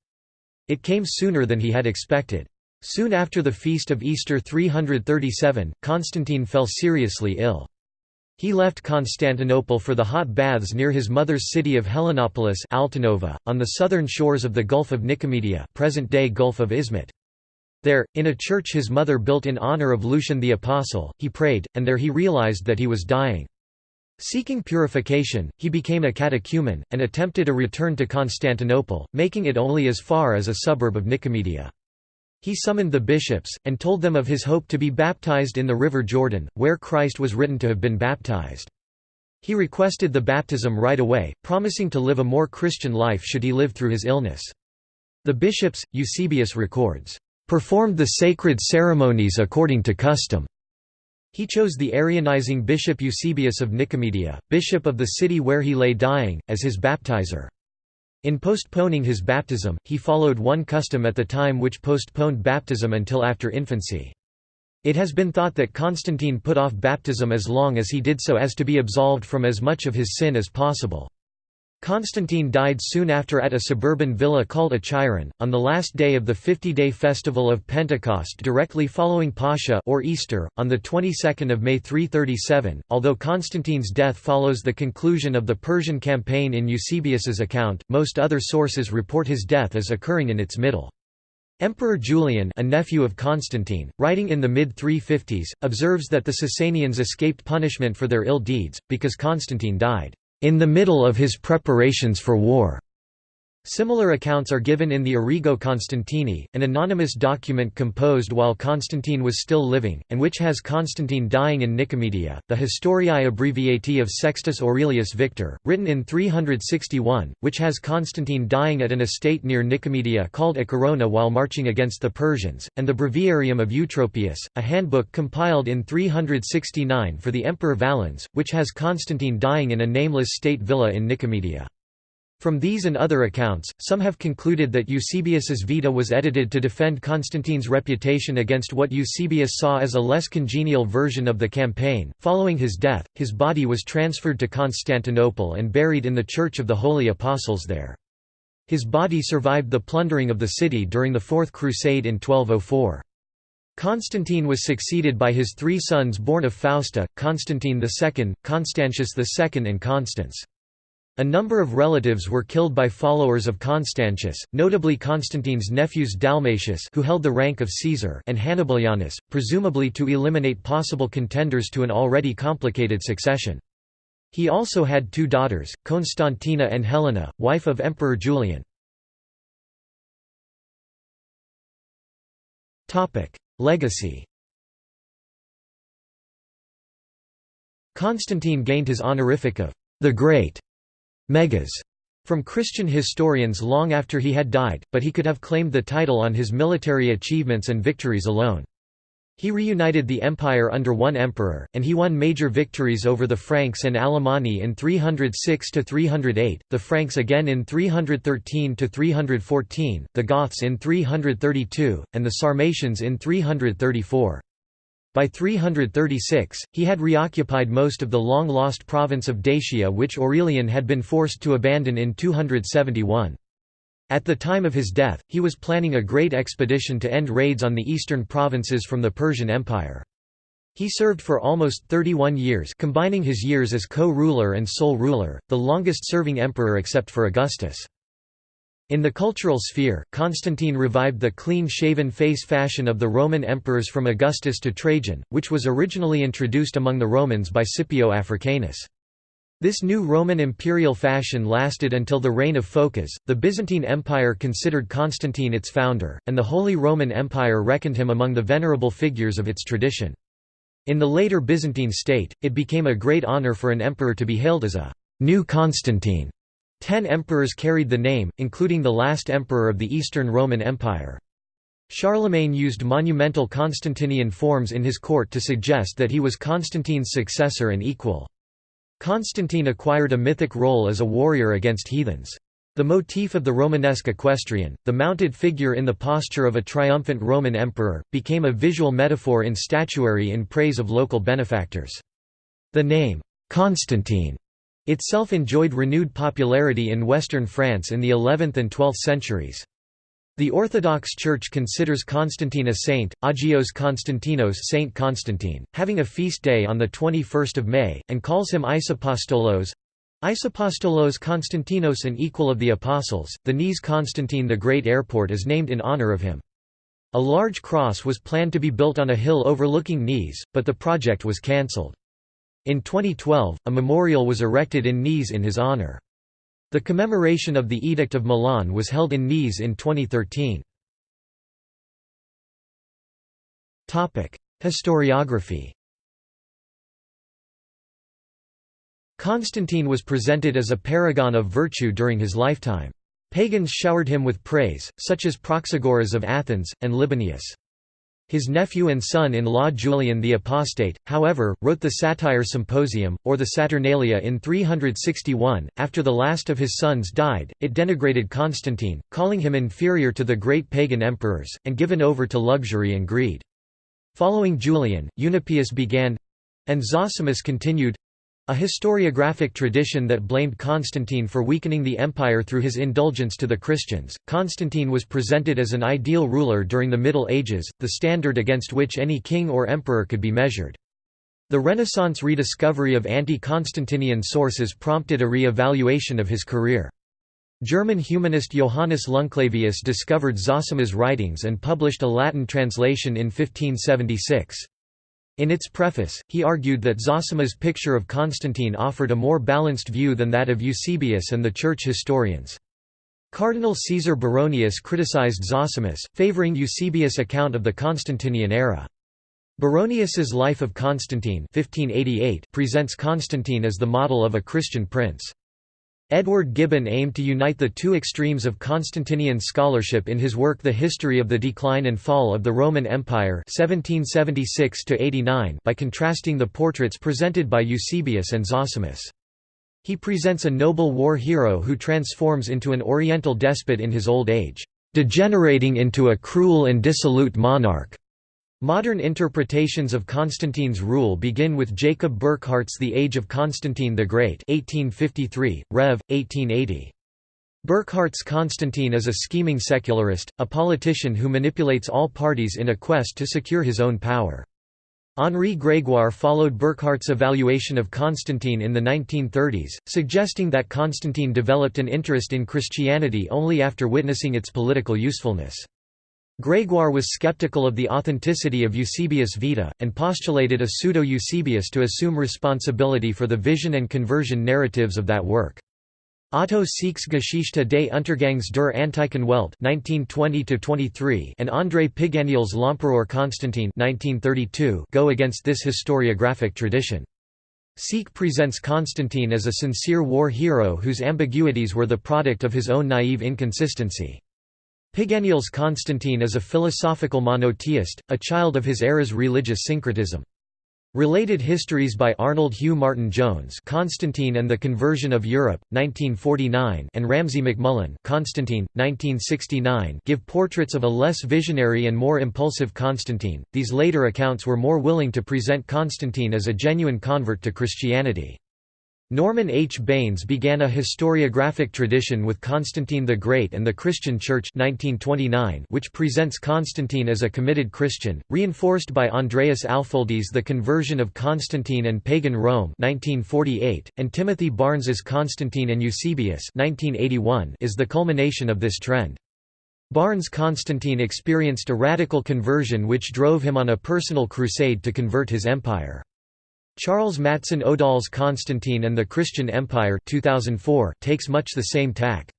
It came sooner than he had expected. Soon after the feast of Easter 337, Constantine fell seriously ill. He left Constantinople for the hot baths near his mother's city of Helenopolis Altinova, on the southern shores of the Gulf of Nicomedia present-day Gulf of Izmit. There, in a church his mother built in honor of Lucian the Apostle, he prayed, and there he realized that he was dying. Seeking purification, he became a catechumen, and attempted a return to Constantinople, making it only as far as a suburb of Nicomedia. He summoned the bishops, and told them of his hope to be baptized in the river Jordan, where Christ was written to have been baptized. He requested the baptism right away, promising to live a more Christian life should he live through his illness. The bishops, Eusebius records, performed the sacred ceremonies according to custom. He chose the Arianizing bishop Eusebius of Nicomedia, bishop of the city where he lay dying, as his baptizer. In postponing his baptism, he followed one custom at the time which postponed baptism until after infancy. It has been thought that Constantine put off baptism as long as he did so as to be absolved from as much of his sin as possible. Constantine died soon after at a suburban villa called Achiron, on the last day of the 50-day festival of Pentecost directly following Pascha or Easter, on the 22nd of May 337. Although Constantine's death follows the conclusion of the Persian campaign in Eusebius's account, most other sources report his death as occurring in its middle. Emperor Julian a nephew of Constantine, writing in the mid-350s, observes that the Sasanians escaped punishment for their ill deeds, because Constantine died in the middle of his preparations for war. Similar accounts are given in the Origo Constantini, an anonymous document composed while Constantine was still living, and which has Constantine dying in Nicomedia, the Historiae Abbreviati of Sextus Aurelius Victor, written in 361, which has Constantine dying at an estate near Nicomedia called Acherona while marching against the Persians, and the Breviarium of Eutropius, a handbook compiled in 369 for the Emperor Valens, which has Constantine dying in a nameless state villa in Nicomedia. From these and other accounts, some have concluded that Eusebius's Vita was edited to defend Constantine's reputation against what Eusebius saw as a less congenial version of the campaign. Following his death, his body was transferred to Constantinople and buried in the Church of the Holy Apostles there. His body survived the plundering of the city during the Fourth Crusade in 1204. Constantine was succeeded by his three sons born of Fausta, Constantine II, Constantius II and Constans. A number of relatives were killed by followers of Constantius, notably Constantine's nephews Dalmatius who held the rank of Caesar and Hannibalianus, presumably to eliminate possible contenders to an already complicated succession. He also had two daughters, Constantina and Helena, wife of Emperor Julian. Legacy Constantine gained his honorific of the Great Megas from Christian historians long after he had died, but he could have claimed the title on his military achievements and victories alone. He reunited the empire under one emperor, and he won major victories over the Franks and Alemanni in 306–308, the Franks again in 313–314, the Goths in 332, and the Sarmatians in 334. By 336, he had reoccupied most of the long-lost province of Dacia which Aurelian had been forced to abandon in 271. At the time of his death, he was planning a great expedition to end raids on the eastern provinces from the Persian Empire. He served for almost 31 years combining his years as co-ruler and sole ruler, the longest-serving emperor except for Augustus. In the cultural sphere, Constantine revived the clean-shaven face fashion of the Roman emperors from Augustus to Trajan, which was originally introduced among the Romans by Scipio Africanus. This new Roman imperial fashion lasted until the reign of Phocas. The Byzantine Empire considered Constantine its founder, and the Holy Roman Empire reckoned him among the venerable figures of its tradition. In the later Byzantine state, it became a great honor for an emperor to be hailed as a new Constantine. Ten emperors carried the name, including the last emperor of the Eastern Roman Empire. Charlemagne used monumental Constantinian forms in his court to suggest that he was Constantine's successor and equal. Constantine acquired a mythic role as a warrior against heathens. The motif of the Romanesque equestrian, the mounted figure in the posture of a triumphant Roman emperor, became a visual metaphor in statuary in praise of local benefactors. The name, Constantine, itself enjoyed renewed popularity in western France in the 11th and 12th centuries. The Orthodox Church considers Constantine a saint, Agios Konstantinos Saint Constantine, having a feast day on 21 May, and calls him Isapostolos Isapostolos Constantinos an equal of the Apostles. The Nice Constantine the Great Airport is named in honor of him. A large cross was planned to be built on a hill overlooking Nice, but the project was cancelled. In 2012, a memorial was erected in Nice in his honor. The commemoration of the Edict of Milan was held in Nice in 2013. Historiography Constantine was presented as a paragon of virtue during his lifetime. Pagans showered him with praise, such as Praxagoras of Athens, and Libanius. His nephew and son-in-law Julian the Apostate, however, wrote the Satire Symposium, or the Saturnalia in 361. After the last of his sons died, it denigrated Constantine, calling him inferior to the great pagan emperors, and given over to luxury and greed. Following Julian, Eunapius began—and Zosimus continued, a historiographic tradition that blamed Constantine for weakening the empire through his indulgence to the Christians. Constantine was presented as an ideal ruler during the Middle Ages, the standard against which any king or emperor could be measured. The Renaissance rediscovery of anti-Constantinian sources prompted a re-evaluation of his career. German humanist Johannes Leunclavius discovered Zosimus' writings and published a Latin translation in 1576. In its preface, he argued that Zosimus' picture of Constantine offered a more balanced view than that of Eusebius and the church historians. Cardinal Caesar Baronius criticized Zosimus, favoring Eusebius' account of the Constantinian era. Baronius's Life of Constantine 1588 presents Constantine as the model of a Christian prince. Edward Gibbon aimed to unite the two extremes of Constantinian scholarship in his work The History of the Decline and Fall of the Roman Empire 1776 by contrasting the portraits presented by Eusebius and Zosimus. He presents a noble war hero who transforms into an oriental despot in his old age, degenerating into a cruel and dissolute monarch. Modern interpretations of Constantine's rule begin with Jacob Burckhardt's The Age of Constantine the Great 1853, Rev. 1880. Burckhardt's Constantine is a scheming secularist, a politician who manipulates all parties in a quest to secure his own power. Henri Grégoire followed Burckhardt's evaluation of Constantine in the 1930s, suggesting that Constantine developed an interest in Christianity only after witnessing its political usefulness. Grégoire was skeptical of the authenticity of Eusebius' Vita, and postulated a pseudo-Eusebius to assume responsibility for the vision and conversion narratives of that work. Otto Seeck's Geschichte des Untergangs der antiken Welt (1920–23) and André Piganiol's L'Empereur Constantine (1932) go against this historiographic tradition. Sieck presents Constantine as a sincere war hero whose ambiguities were the product of his own naive inconsistency. Piganiol's Constantine is a philosophical monotheist, a child of his era's religious syncretism. Related histories by Arnold Hugh Martin Jones Constantine and the Conversion of Europe, 1949 and Ramsay MacMullen Constantine, 1969 give portraits of a less visionary and more impulsive Constantine. These later accounts were more willing to present Constantine as a genuine convert to Christianity. Norman H. Baynes began a historiographic tradition with Constantine the Great and the Christian Church 1929 which presents Constantine as a committed Christian, reinforced by Andreas Alfoldi's The Conversion of Constantine and Pagan Rome 1948, and Timothy Barnes's Constantine and Eusebius 1981 is the culmination of this trend. Barnes Constantine experienced a radical conversion which drove him on a personal crusade to convert his empire. Charles Matson Odahl's Constantine and the Christian Empire 2004 takes much the same tack.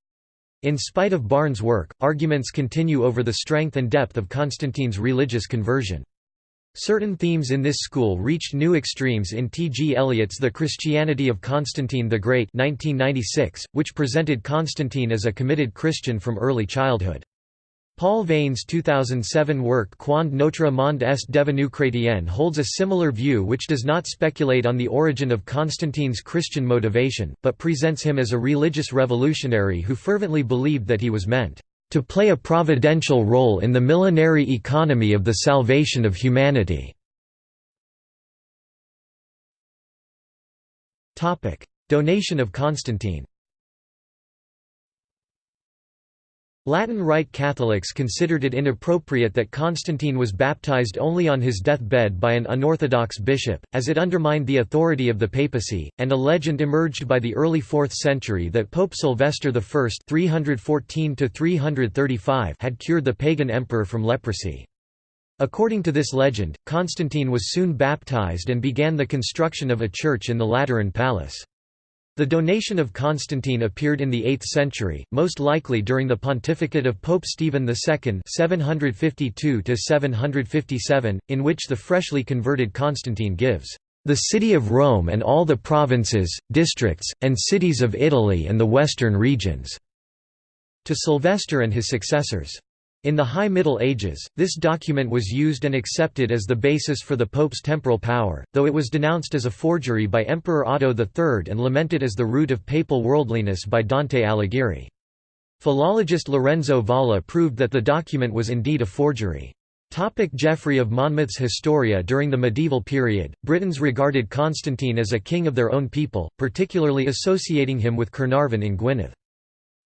In spite of Barnes' work, arguments continue over the strength and depth of Constantine's religious conversion. Certain themes in this school reached new extremes in T. G. Elliott's The Christianity of Constantine the Great 1996, which presented Constantine as a committed Christian from early childhood. Paul Veyne's 2007 work Quand notre monde est devenu chrétien holds a similar view which does not speculate on the origin of Constantine's Christian motivation, but presents him as a religious revolutionary who fervently believed that he was meant to play a providential role in the millenary economy of the salvation of humanity. Donation of Constantine Latin Rite Catholics considered it inappropriate that Constantine was baptized only on his deathbed by an unorthodox bishop, as it undermined the authority of the papacy, and a legend emerged by the early 4th century that Pope Sylvester I 314 had cured the pagan emperor from leprosy. According to this legend, Constantine was soon baptized and began the construction of a church in the Lateran Palace. The donation of Constantine appeared in the 8th century, most likely during the pontificate of Pope Stephen II 752 in which the freshly converted Constantine gives, "...the city of Rome and all the provinces, districts, and cities of Italy and the western regions," to Sylvester and his successors. In the High Middle Ages, this document was used and accepted as the basis for the Pope's temporal power, though it was denounced as a forgery by Emperor Otto III and lamented as the root of papal worldliness by Dante Alighieri. Philologist Lorenzo Valla proved that the document was indeed a forgery. Topic Geoffrey of Monmouth's Historia During the medieval period, Britons regarded Constantine as a king of their own people, particularly associating him with Caernarvon in Gwynedd.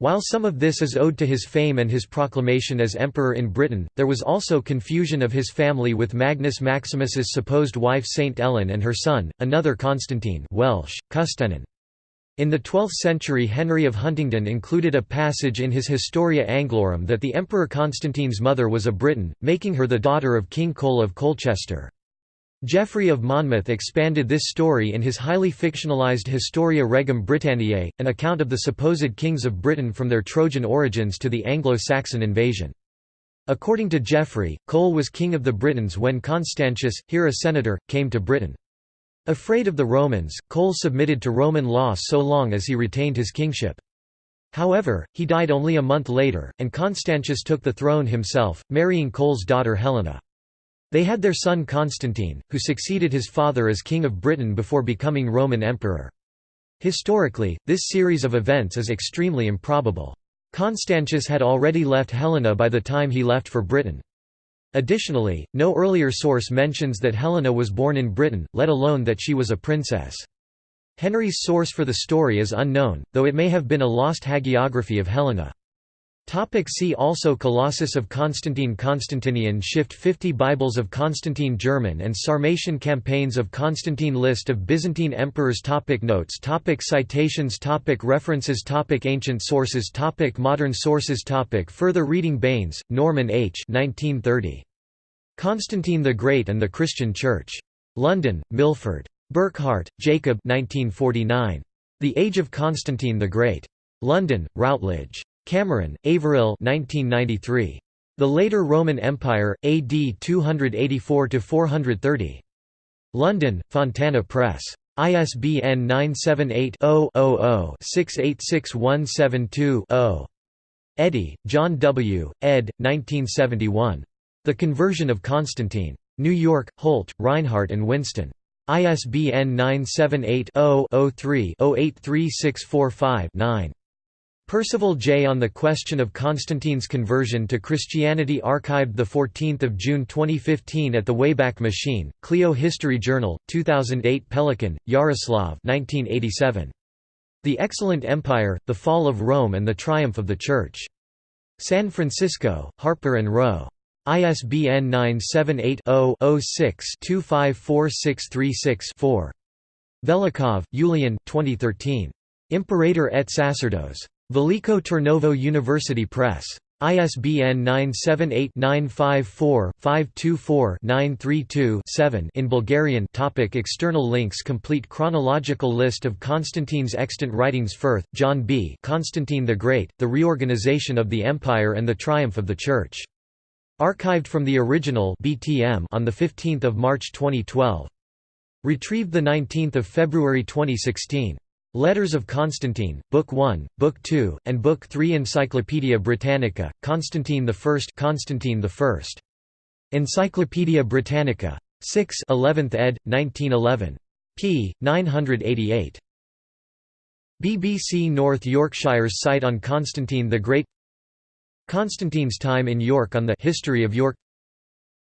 While some of this is owed to his fame and his proclamation as emperor in Britain, there was also confusion of his family with Magnus Maximus's supposed wife Saint Elen and her son, another Constantine Welsh, Custennin. In the 12th century Henry of Huntingdon included a passage in his Historia Anglorum that the Emperor Constantine's mother was a Briton, making her the daughter of King Cole of Colchester. Geoffrey of Monmouth expanded this story in his highly fictionalized Historia Regum Britanniae, an account of the supposed kings of Britain from their Trojan origins to the Anglo-Saxon invasion. According to Geoffrey, Cole was king of the Britons when Constantius, here a senator, came to Britain. Afraid of the Romans, Cole submitted to Roman law so long as he retained his kingship. However, he died only a month later, and Constantius took the throne himself, marrying Cole's daughter Helena. They had their son Constantine, who succeeded his father as king of Britain before becoming Roman emperor. Historically, this series of events is extremely improbable. Constantius had already left Helena by the time he left for Britain. Additionally, no earlier source mentions that Helena was born in Britain, let alone that she was a princess. Henry's source for the story is unknown, though it may have been a lost hagiography of Helena. Topic see also Colossus of Constantine Constantinian Shift 50 Bibles of Constantine German and Sarmatian Campaigns of Constantine List of Byzantine emperors topic Notes topic Citations topic References topic Ancient sources topic Modern sources topic Further reading Baynes, Norman H. 1930. Constantine the Great and the Christian Church. London, Milford. Burckhardt, Jacob 1949. The Age of Constantine the Great. London, Routledge. Cameron, Averill 1993. The Later Roman Empire, AD 284–430. London, Fontana Press. ISBN 978-0-686-172-0. Eadie, John W., ed. 1971. The Conversion of Constantine. New York, Holt, Rinehart and Winston. ISBN 978 0 3 083645 9 Percival J. On the Question of Constantine's Conversion to Christianity archived 14 June 2015 at the Wayback Machine, Clio History Journal, 2008 Pelikan, Jaroslav 1987. The Excellent Empire, The Fall of Rome and the Triumph of the Church. San Francisco, Harper & Row. ISBN 978 0 6 254636 Velikov, Yulian 2013. Imperator et Sacerdos. Veliko Trnovo University Press. ISBN 978-954-524-932-7 in Bulgarian topic External links Complete chronological list of Constantine's extant writings Firth, John B. Constantine the Great, The Reorganization of the Empire and the Triumph of the Church. Archived from the original BTM on 15 March 2012. Retrieved 19 February 2016. Letters of Constantine, Book 1, Book 2, and Book 3 Encyclopædia Britannica, Constantine I Constantine I. Encyclopædia Britannica. 6 11th ed., 1911. p. 988. BBC North Yorkshire's site on Constantine the Great Constantine's time in York on the History of York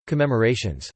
Commemorations